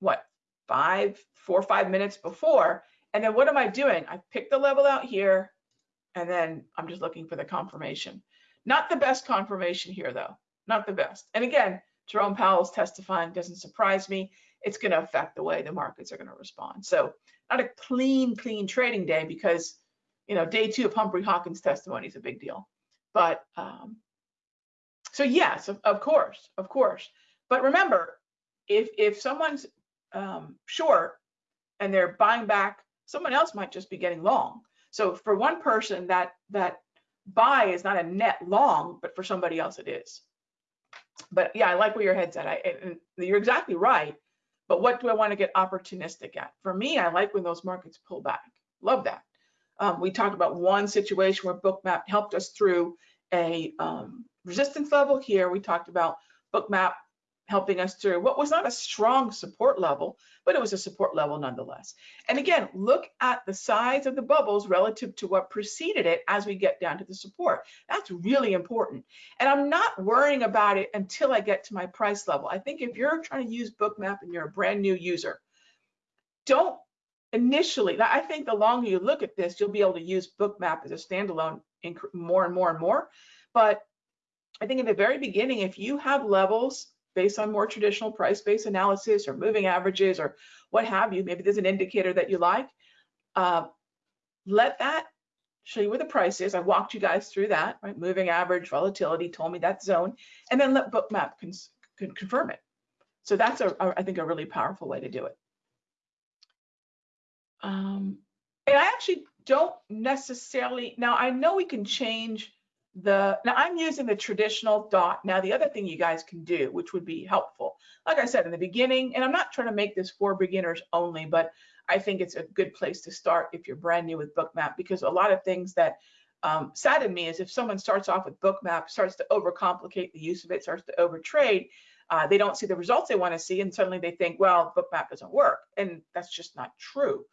what, five, four or five minutes before. And then what am I doing? I pick the level out here and then I'm just looking for the confirmation. Not the best confirmation here though, not the best. And again, Jerome Powell's testifying doesn't surprise me. It's gonna affect the way the markets are gonna respond. So not a clean, clean trading day because you know, day two of Humphrey Hawkins' testimony is a big deal. But um, so yes, of, of, course, of course. But remember, if if someone's um, short and they're buying back, someone else might just be getting long. So for one person, that that buy is not a net long, but for somebody else it is. But yeah, I like where your head's at. I, and you're exactly right. But what do I want to get opportunistic at? For me, I like when those markets pull back. Love that. Um, we talked about one situation where Bookmap helped us through a um, resistance level. Here we talked about Bookmap helping us through what was not a strong support level, but it was a support level nonetheless. And again, look at the size of the bubbles relative to what preceded it as we get down to the support. That's really important. And I'm not worrying about it until I get to my price level. I think if you're trying to use Bookmap and you're a brand new user, don't initially, I think the longer you look at this, you'll be able to use Bookmap as a standalone more and more and more. But I think in the very beginning, if you have levels based on more traditional price-based analysis or moving averages or what have you, maybe there's an indicator that you like, uh, let that show you where the price is. I walked you guys through that, right? Moving average, volatility, told me that zone, and then let Bookmap con confirm it. So that's, a, a, I think, a really powerful way to do it. Um, and I actually don't necessarily, now I know we can change the, now I'm using the traditional dot. Now the other thing you guys can do, which would be helpful, like I said in the beginning, and I'm not trying to make this for beginners only, but I think it's a good place to start if you're brand new with Bookmap because a lot of things that um, sadden me is if someone starts off with Bookmap, starts to overcomplicate the use of it, starts to overtrade, uh, they don't see the results they want to see, and suddenly they think, well, Bookmap doesn't work, and that's just not true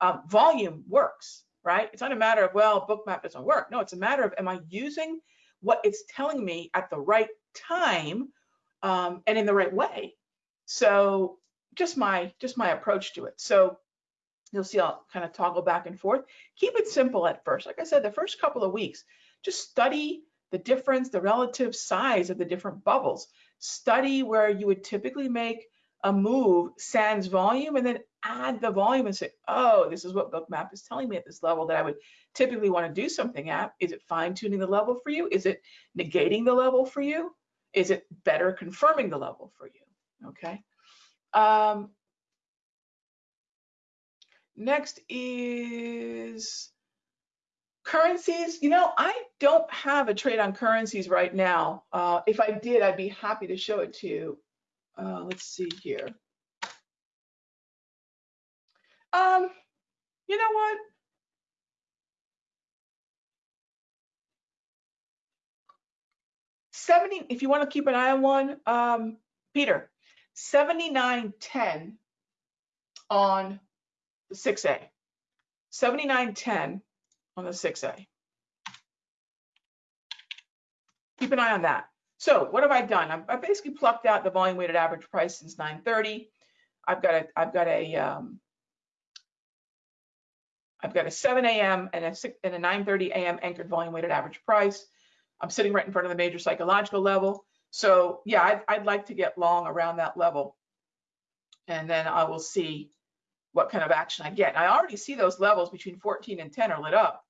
um, volume works, right? It's not a matter of, well, bookmap doesn't work. No, it's a matter of, am I using what it's telling me at the right time um, and in the right way? So just my, just my approach to it. So you'll see I'll kind of toggle back and forth. Keep it simple at first. Like I said, the first couple of weeks, just study the difference, the relative size of the different bubbles. Study where you would typically make a move sans volume and then add the volume and say, oh, this is what Bookmap is telling me at this level that I would typically want to do something at. Is it fine tuning the level for you? Is it negating the level for you? Is it better confirming the level for you? Okay. Um, next is currencies. You know, I don't have a trade on currencies right now. Uh, if I did, I'd be happy to show it to you. Uh, let's see here. Um, you know what? Seventy. If you want to keep an eye on one, um, Peter, seventy-nine ten on the six A. Seventy-nine ten on the six A. Keep an eye on that. So what have I done? I've, I basically plucked out the volume weighted average price since 930. I've got a, I've got a, um, I've got a 7 a.m. and a, 6, and a 9:30 a.m. anchored volume weighted average price. I'm sitting right in front of the major psychological level. So yeah, I'd, I'd like to get long around that level. And then I will see what kind of action I get. I already see those levels between 14 and 10 are lit up.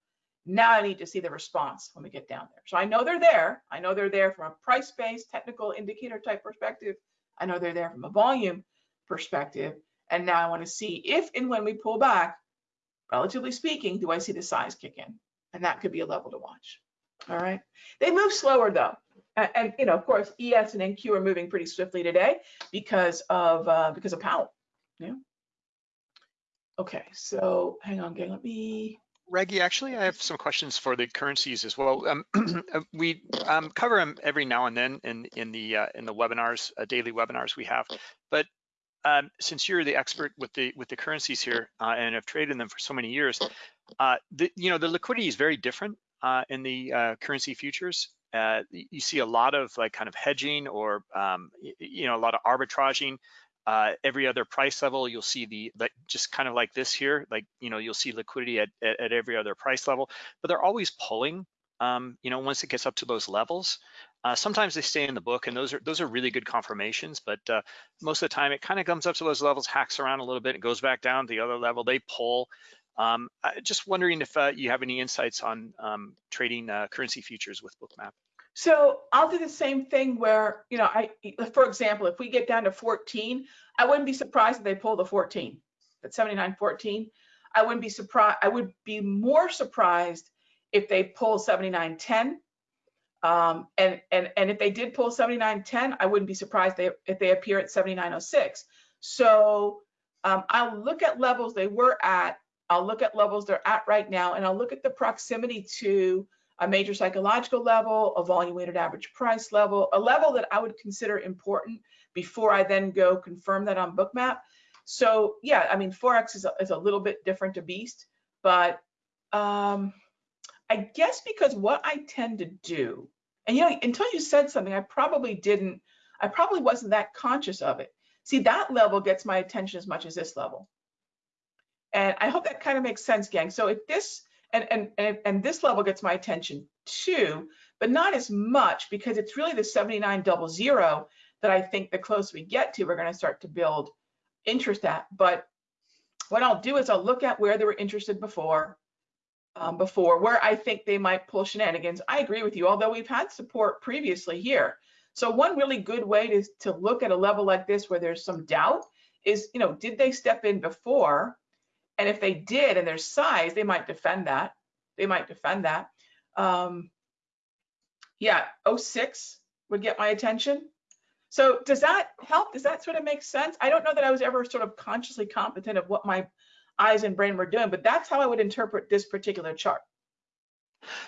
Now I need to see the response when we get down there. So I know they're there. I know they're there from a price-based technical indicator type perspective. I know they're there from a volume perspective. And now I want to see if and when we pull back, relatively speaking, do I see the size kick in? And that could be a level to watch. All right. They move slower though. And, and you know, of course, ES and NQ are moving pretty swiftly today because of uh, because of Powell. Yeah. Okay, so hang on, gang. Let me. Raghee, actually, I have some questions for the currencies as well. Um, (clears throat) we um, cover them every now and then in in the uh, in the webinars, uh, daily webinars we have. But um, since you're the expert with the with the currencies here uh, and have traded them for so many years, uh, the you know the liquidity is very different uh, in the uh, currency futures. you see a lot of like kind of hedging or um, you know a lot of arbitraging uh, every other price level, you'll see the, like, just kind of like this here, like, you know, you'll see liquidity at, at, at every other price level, but they're always pulling, um, you know, once it gets up to those levels. Uh, sometimes they stay in the book and those are those are really good confirmations, but uh, most of the time it kind of comes up to those levels, hacks around a little bit, it goes back down to the other level, they pull. Um, just wondering if uh, you have any insights on um, trading uh, currency futures with Bookmap. So I'll do the same thing where, you know, I, for example, if we get down to 14, I wouldn't be surprised if they pull the 14, at 79.14. I wouldn't be surprised. I would be more surprised if they pull 79.10. Um, and, and, and if they did pull 79.10, I wouldn't be surprised they, if they appear at 79.06. So um, I'll look at levels they were at. I'll look at levels they're at right now, and I'll look at the proximity to a major psychological level, a volume weighted average price level, a level that I would consider important before I then go confirm that on Bookmap. So yeah, I mean, Forex is a, is a little bit different a beast, but um, I guess because what I tend to do, and you know, until you said something, I probably didn't, I probably wasn't that conscious of it. See, that level gets my attention as much as this level. And I hope that kind of makes sense, gang. So if this and, and, and, and this level gets my attention too, but not as much because it's really the 79 double zero that I think the closer we get to, we're going to start to build interest at. But what I'll do is I'll look at where they were interested before, um, before where I think they might pull shenanigans. I agree with you, although we've had support previously here. So one really good way to, to look at a level like this where there's some doubt is, you know, did they step in before and if they did and their size, they might defend that. They might defend that. Um, yeah, 06 would get my attention. So does that help? Does that sort of make sense? I don't know that I was ever sort of consciously competent of what my eyes and brain were doing, but that's how I would interpret this particular chart.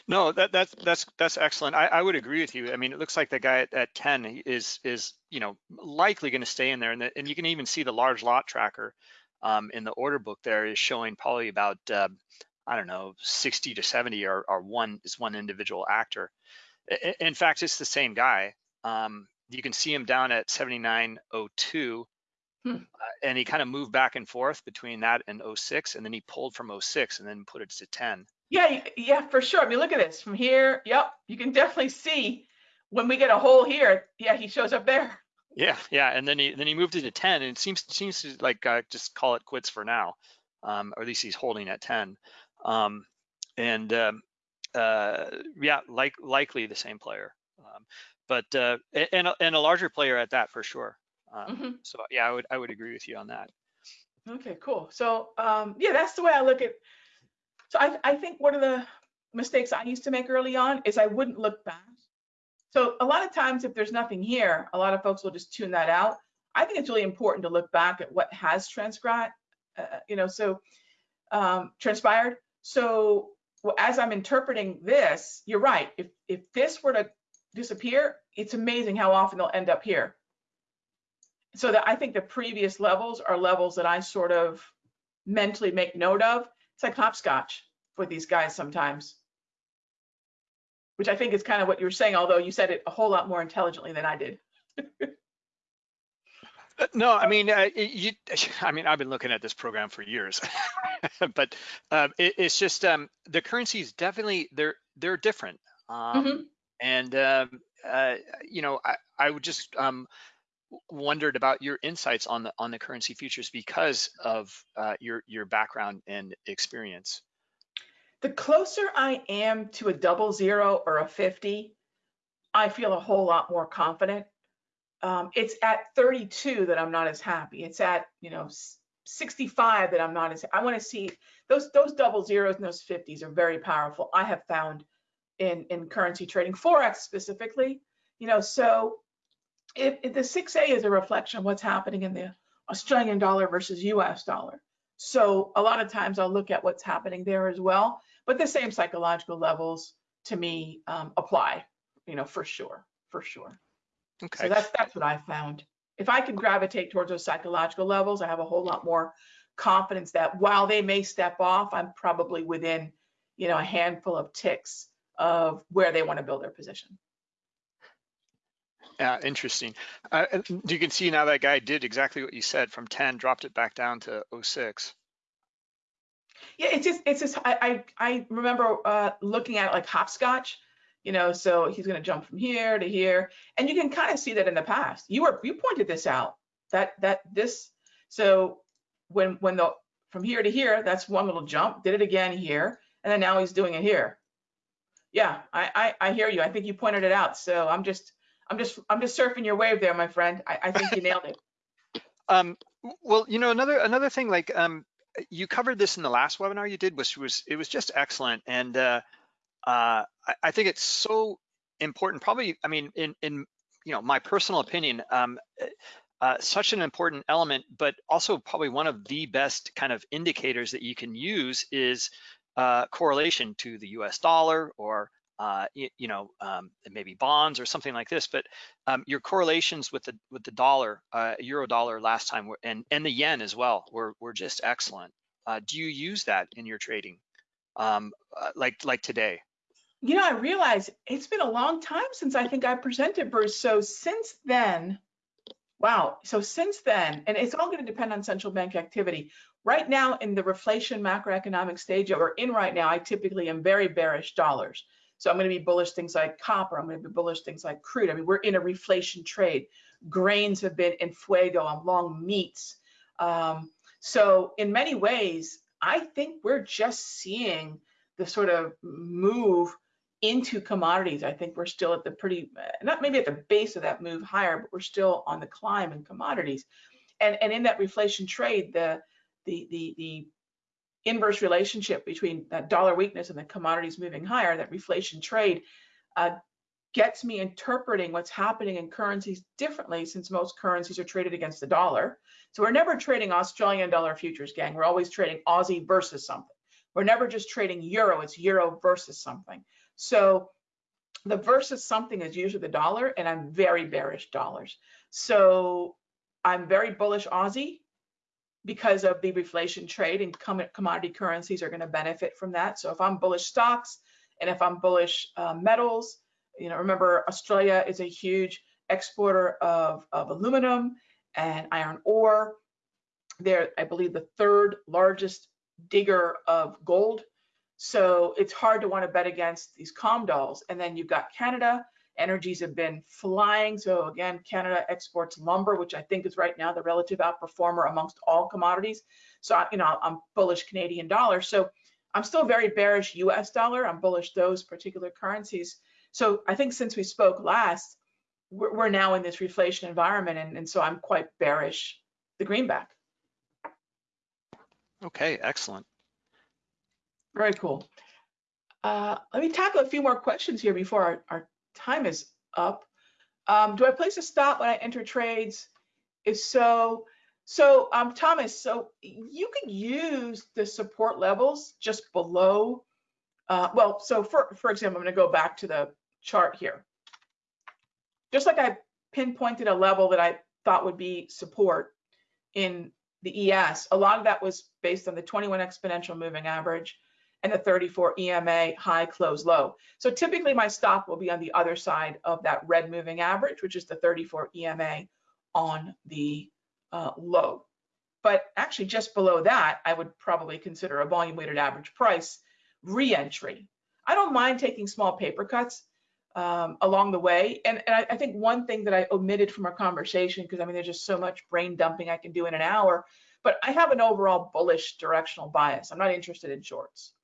No, that, that's that's that's excellent. I, I would agree with you. I mean, it looks like the guy at, at 10 is is you know likely going to stay in there, and, the, and you can even see the large lot tracker um, in the order book there is showing probably about uh, I don't know 60 to 70 are, are one is one individual actor. In fact, it's the same guy. Um, you can see him down at 7902 hmm. uh, and he kind of moved back and forth between that and 06 and then he pulled from 06 and then put it to 10 yeah yeah for sure. I mean look at this. From here yep you can definitely see when we get a hole here yeah he shows up there. Yeah, yeah, and then he then he moved it to ten, and it seems seems to like uh, just call it quits for now, um, or at least he's holding at ten, um, and um, uh, yeah, like likely the same player, um, but uh, and and a larger player at that for sure. Um, mm-hmm. So yeah, I would I would agree with you on that. Okay, cool. So um, yeah, that's the way I look at. So I I think one of the mistakes I used to make early on is I wouldn't look back so a lot of times if there's nothing here, a lot of folks will just tune that out. I think it's really important to look back at what has transcribed, uh, you know, so um, transpired. So as I'm interpreting this, you're right. If, if this were to disappear, it's amazing how often they'll end up here. So that I think the previous levels are levels that I sort of mentally make note of. It's like hopscotch for these guys sometimes which I think is kind of what you were saying, although you said it a whole lot more intelligently than I did. Uh, no, I mean, uh, you, (laughs) I mean, I've been looking at this program for years, (laughs) but uh, it, it's just um, the currencies definitely they're they're different, um, mm-hmm. and um, uh, you know, I, I would just um, wondered about your insights on the on the currency futures because of uh, your your background and experience the closer I am to a double zero or a 50, I feel a whole lot more confident. Um, it's at 32 that I'm not as happy. It's at, you know, 65 that I'm not as, I want to see those, those double zeros and those 50s are very powerful. I have found in, in currency trading, Forex specifically, you know, so if, if the 6A is a reflection of what's happening in the Australian dollar versus US dollar. So a lot of times I'll look at what's happening there as well, but the same psychological levels to me um, apply, you know, for sure, for sure. Okay. So that's that's what I found. If I can gravitate towards those psychological levels, I have a whole lot more confidence that while they may step off, I'm probably within, you know, a handful of ticks of where they want to build their position. Yeah, interesting. Uh, you can see now that guy did exactly what you said from 10, dropped it back down to 06. Yeah, it's just, it's just, I, I, I remember uh, looking at it like hopscotch, you know, so he's going to jump from here to here. And you can kind of see that in the past. You were, you pointed this out that, that this, so when, when the, from here to here, that's one little jump, did it again here. And then now he's doing it here. Yeah, I, I, I hear you. I think you pointed it out. So I'm just, I'm just, I'm just surfing your wave there, my friend. I, I think you nailed it. (laughs) Um, well, you know, another, another thing like, um, you covered this in the last webinar you did, which was, it was just excellent. And, uh, uh, I, I think it's so important, probably, I mean, in, in, you know, my personal opinion, um, uh, such an important element, but also probably one of the best kind of indicators that you can use is uh, correlation to the US dollar or uh, you, you, know, um, maybe bonds or something like this, but um, your correlations with the with the dollar, uh, euro dollar last time, were, and and the yen as well, were were just excellent. Uh, do you use that in your trading, um, uh, like like today? You know, I realize it's been a long time since I think I presented, Bruce. So since then, wow. So since then, and it's all going to depend on central bank activity. Right now, in the reflation macroeconomic stage that we're in right now, I typically am very bearish dollars. So I'm going to be bullish things like copper. I'm going to be bullish things like crude. I mean, we're in a reflation trade. Grains have been in fuego. I'm long meats. Um, so in many ways, I think we're just seeing the sort of move into commodities. I think we're still at the pretty, not maybe at the base of that move higher, but we're still on the climb in commodities. And, and in that reflation trade, the, the, the, the inverse relationship between that dollar weakness and the commodities moving higher, that reflation trade, uh, gets me interpreting what's happening in currencies differently since most currencies are traded against the dollar. So we're never trading Australian dollar futures, gang. We're always trading Aussie versus something. We're never just trading euro, it's euro versus something. So the versus something is usually the dollar, and I'm very bearish dollars. So I'm very bullish Aussie because of the reflation trade and commodity currencies are going to benefit from that. So if I'm bullish stocks and if I'm bullish uh, metals, you know, remember Australia is a huge exporter of, of aluminum and iron ore. They're, I believe, the third largest digger of gold. So it's hard to want to bet against these comdolls. And then you've got Canada energies have been flying. So again, Canada exports lumber, which I think is right now the relative outperformer amongst all commodities. So, you know, I'm bullish Canadian dollar. So I'm still very bearish US dollar. I'm bullish those particular currencies. So I think since we spoke last, we're, we're now in this reflation environment. And, and so I'm quite bearish the greenback. Okay, excellent. Very cool. Uh, let me tackle a few more questions here before our, our time is up. Um, do I place a stop when I enter trades? If so, so um, Thomas, so you could use the support levels just below. Uh, well, so for, for example, I'm gonna go back to the chart here. Just like I pinpointed a level that I thought would be support in the ES, a lot of that was based on the 21 exponential moving average and the 34 EMA high, close, low. So typically my stop will be on the other side of that red moving average, which is the 34 EMA on the uh, low. But actually just below that, I would probably consider a volume weighted average price re-entry. I don't mind taking small paper cuts um, along the way. And, and I, I, think one thing that I omitted from our conversation, because I mean, there's just so much brain dumping I can do in an hour, but I have an overall bullish directional bias. I'm not interested in shorts.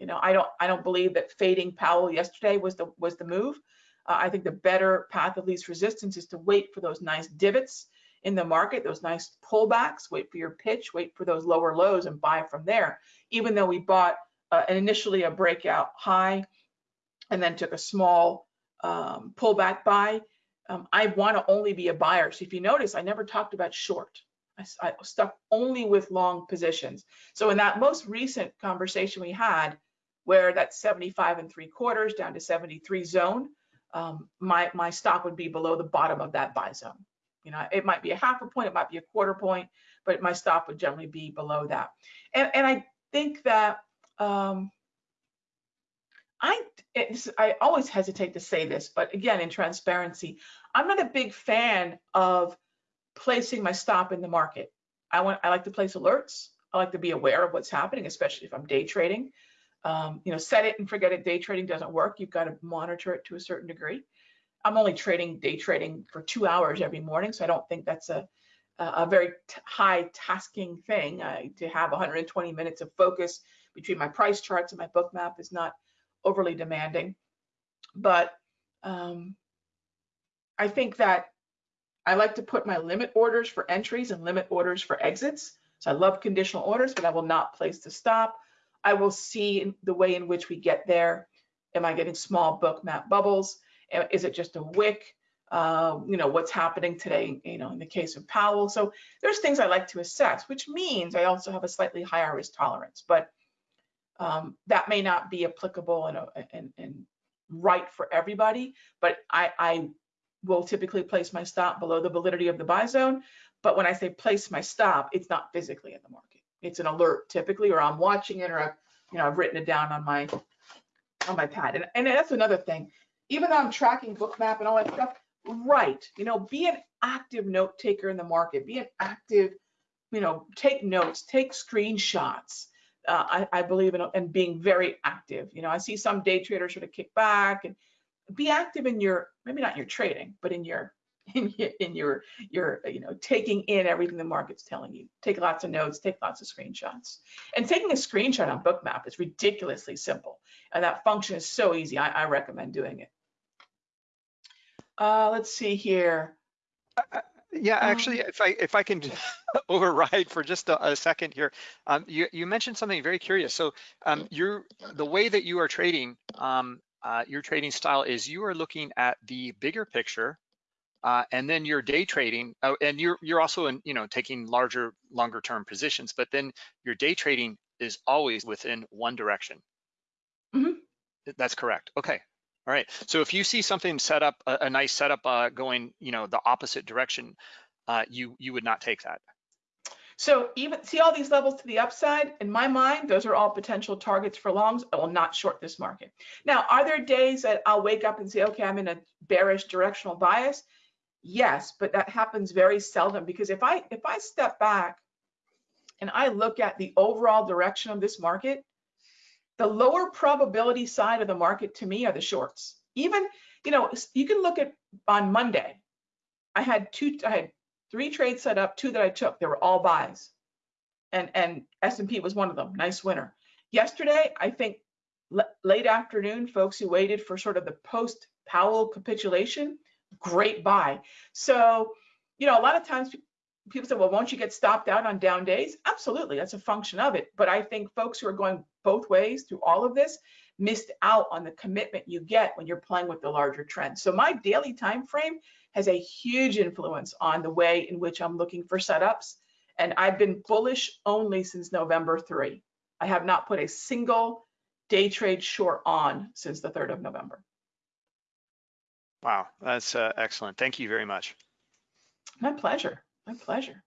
You know, I don't I don't believe that fading Powell yesterday was the was the move. Uh, I think the better path of least resistance is to wait for those nice divots in the market, those nice pullbacks, wait for your pitch, wait for those lower lows and buy from there. Even though we bought uh, initially a breakout high and then took a small um, pullback buy, um, I want to only be a buyer. So if you notice, I never talked about short. I, I stuck only with long positions. So in that most recent conversation we had, where that 75 and three quarters down to 73 zone, um, my my stop would be below the bottom of that buy zone. You know, it might be a half a point, it might be a quarter point, but my stop would generally be below that. And and I think that um, I I always hesitate to say this, but again, in transparency, I'm not a big fan of placing my stop in the market. I want I like to place alerts. I like to be aware of what's happening, especially if I'm day trading. Um, you know, set it and forget it. Day trading doesn't work. You've got to monitor it to a certain degree. I'm only trading day trading for two hours every morning, so I don't think that's a a very high tasking thing. Uh, to have 120 minutes of focus between my price charts and my Bookmap is not overly demanding. But um, I think that I like to put my limit orders for entries and limit orders for exits. So I love conditional orders, but I will not place the stop. I will see the way in which we get there. Am I getting small Bookmap bubbles? Is it just a wick? Uh, you know, what's happening today, you know, in the case of Powell. So there's things I like to assess, which means I also have a slightly higher risk tolerance, but um, that may not be applicable and, and, and right for everybody, but I, I will typically place my stop below the validity of the buy zone. But when I say place my stop, it's not physically in the market. It's an alert typically, or I'm watching it, or I've, you know, I've written it down on my on my pad. And, and that's another thing. Even though I'm tracking Bookmap and all that stuff, right? You know, be an active note taker in the market. Be an active, you know, take notes, take screenshots. Uh, I, I, believe in, in being very active. You know, I see some day traders sort of kick back and be active in your maybe not your trading, but in your (laughs) in your, in your your you know taking in everything the market's telling you. Take lots of notes, take lots of screenshots. And taking a screenshot on Bookmap is ridiculously simple, and that function is so easy. I, I recommend doing it. Uh, let's see here. Uh, yeah, um, actually, um, if I if I can (laughs) override for just a, a second here, um, you you mentioned something very curious. So um, you're the way that you are trading um, uh, your trading style is you are looking at the bigger picture uh, and then you're day trading oh, and you're you're also in you know taking larger longer term positions but then your day trading is always within one direction mm -hmm. that's correct okay all right so if you see something set up a, a nice setup uh, going you know the opposite direction uh, you you would not take that so even see all these levels to the upside, in my mind, those are all potential targets for longs. I will not short this market. Now, are there days that I'll wake up and say, okay, I'm in a bearish directional bias? Yes, but that happens very seldom because if I if I step back and I look at the overall direction of this market, the lower probability side of the market to me are the shorts. Even, you know, you can look at on Monday, I had two, I had three trades set up, two that I took. They were all buys, and and S&P was one of them. Nice winner. Yesterday, I think late afternoon, folks who waited for sort of the post Powell capitulation, great buy. So, you know, a lot of times people say, well, won't you get stopped out on down days? Absolutely, that's a function of it. But I think folks who are going both ways through all of this missed out on the commitment you get when you're playing with the larger trend. So my daily time frame has a huge influence on the way in which I'm looking for setups. And I've been bullish only since November 3. I have not put a single day trade short on since the 3rd of November. Wow, that's uh, excellent. Thank you very much. My pleasure. My pleasure.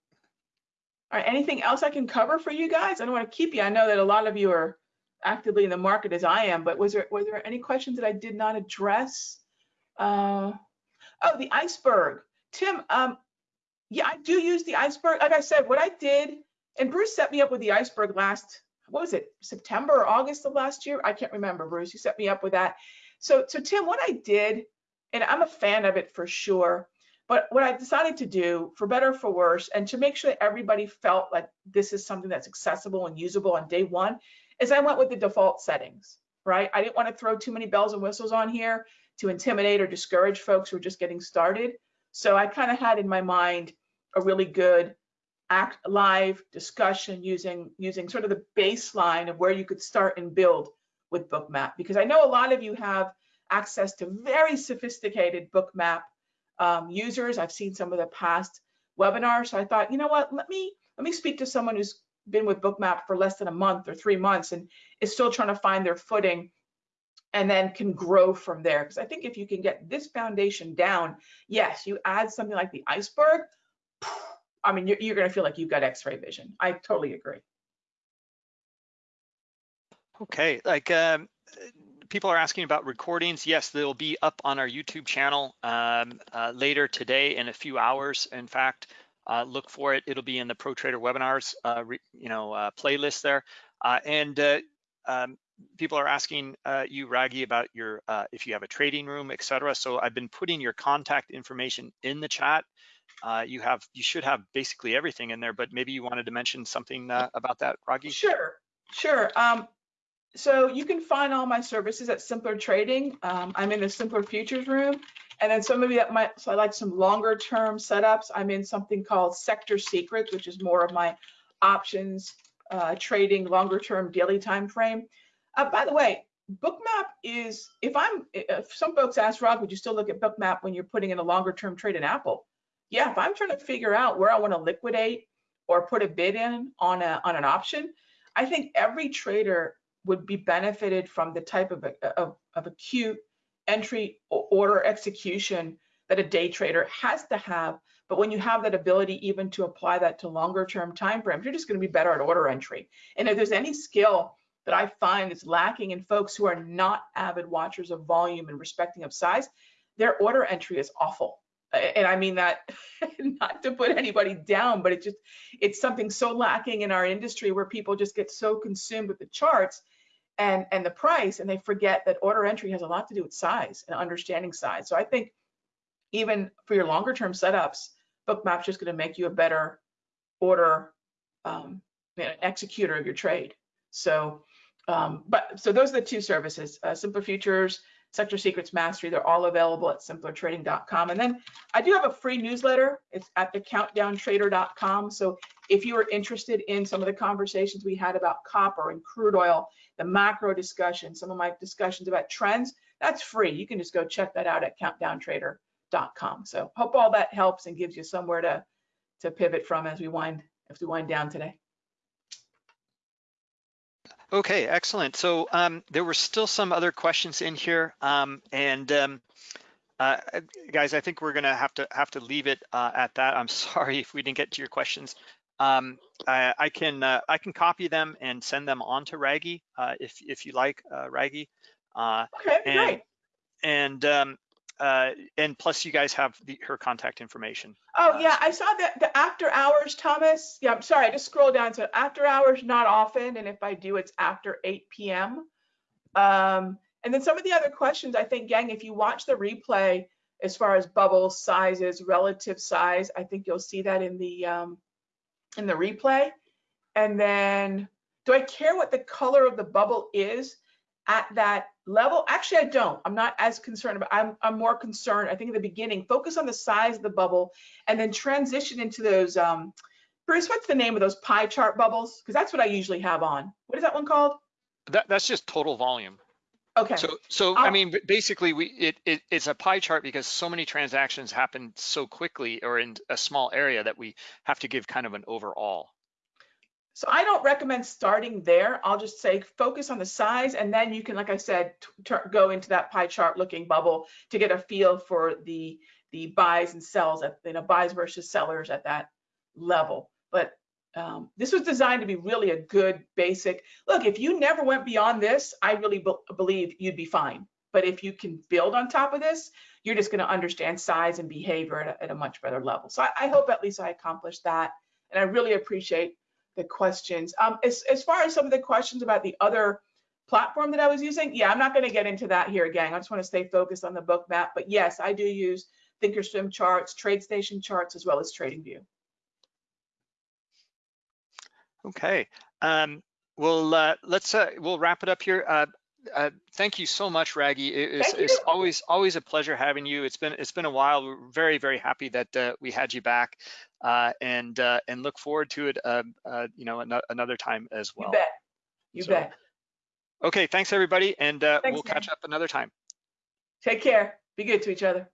All right, anything else I can cover for you guys? I don't want to keep you. I know that a lot of you are actively in the market as I am, but was there was there any questions that I did not address? Uh, Oh, the iceberg. Tim, um, yeah, I do use the iceberg. Like I said, what I did, and Bruce set me up with the iceberg last, what was it, September or August of last year? I can't remember, Bruce. You set me up with that. So, so Tim, what I did, and I'm a fan of it for sure, but what I decided to do, for better for worse, and to make sure that everybody felt like this is something that's accessible and usable on day one, is I went with the default settings, right? I didn't want to throw too many bells and whistles on here to intimidate or discourage folks who are just getting started. So I kind of had in my mind a really good act live discussion using using sort of the baseline of where you could start and build with bookmap because i know a lot of you have access to very sophisticated bookmap um, users i've seen some of the past webinars so i thought you know what let me let me speak to someone who's been with bookmap for less than a month or three months and is still trying to find their footing and then can grow from there because i think if you can get this foundation down yes you add something like the iceberg I mean, you're, you're going to feel like you've got X-ray vision. I totally agree. Okay, like um, people are asking about recordings. Yes, they'll be up on our YouTube channel um, uh, later today in a few hours. In fact, uh, look for it. It'll be in the Pro Trader webinars, uh, re, you know, uh, playlist there. Uh, and um, people are asking you, Raghee, about your if you have a trading room, etc. So I've been putting your contact information in the chat uh, you have you should have basically everything in there, but maybe you wanted to mention something uh, about that, Raghee? Sure, sure. Um, so you can find all my services at Simpler Trading. Um, I'm in the Simpler Futures room. And then some of you that might, so I like some longer term setups. I'm in something called Sector Secrets, which is more of my options uh, trading longer term daily time frame. Uh, by the way, Bookmap is, if I'm, if some folks ask Rob, would you still look at Bookmap when you're putting in a longer term trade in Apple? yeah, if I'm trying to figure out where I want to liquidate or put a bid in on a on an option, I think every trader would be benefited from the type of, of, of acute entry order execution that a day trader has to have. But when you have that ability even to apply that to longer term time frames, you're just going to be better at order entry. And if there's any skill that I find is lacking in folks who are not avid watchers of volume and respecting of size, their order entry is awful and I mean that (laughs) not to put anybody down, but it just it's something so lacking in our industry where people just get so consumed with the charts and and the price and they forget that order entry has a lot to do with size and understanding size. So I think even for your longer term setups, Bookmap's just going to make you a better order um, you know, executor of your trade. So, um, but so those are the two services: uh, Simpler Futures Sector Secrets Mastery. They're all available at simplertrading.com. And then I do have a free newsletter. It's at the countdowntrader.com. So if you are interested in some of the conversations we had about copper and crude oil, the macro discussion, some of my discussions about trends, that's free. You can just go check that out at countdowntrader.com. So hope all that helps and gives you somewhere to, to pivot from as we wind, as we wind down today. Okay, excellent. So um, there were still some other questions in here, um, and um, uh, guys, I think we're gonna have to have to leave it uh, at that. I'm (laughs) sorry if we didn't get to your questions. Um, I, I, can uh, I can copy them and send them on to Raghee uh, if if you like, uh, Raghee. Uh, okay, and, great. And um, uh, and plus you guys have the, her contact information. Oh uh, yeah, I saw that the after hours, Thomas. Yeah, I'm sorry, I just scrolled down. So after hours, not often, and if I do, it's after 8 p.m. Um, and then some of the other questions, I think, gang, if you watch the replay, as far as bubble sizes, relative size, I think you'll see that in the um, in the replay. And then, do I care what the color of the bubble is at that level? Actually i don't. I'm not as concerned about i'm, I'm more concerned i think in the beginning. Focus on the size of the bubble and then transition into those um bruce what's the name of those pie chart bubbles? Because that's what i usually have on. What is that one called? That, that's just total volume okay so so I'll, i mean basically we it, it it's a pie chart because so many transactions happen so quickly or in a small area that we have to give kind of an overall so I don't recommend starting there. I'll just say focus on the size and then you can, like I said, go into that pie chart looking bubble to get a feel for the the buys and sells at, you know, buys versus sellers at that level. But um, this was designed to be really a good basic. Look, if you never went beyond this, I really be believe you'd be fine. But if you can build on top of this, you're just going to understand size and behavior at a, at a much better level. So I, I hope at least I accomplished that. And I really appreciate the questions. Um, as, as far as some of the questions about the other platform that I was using, yeah, I'm not going to get into that here again. I just want to stay focused on the Bookmap But yes, I do use Thinkorswim charts, TradeStation charts, as well as TradingView. Okay. Um, well, uh, let's uh, we'll wrap it up here. Uh, uh, thank you so much, Raghee. It- It's, it's always always a pleasure having you. It's been it's been a while. We're very very happy that uh, we had you back, uh, and uh, and look forward to it. Uh, uh, you know, ano- another time as well. You bet. You So, bet. Okay, thanks everybody, and uh, Thanks, we'll catch up another time. Take care. Be good to each other.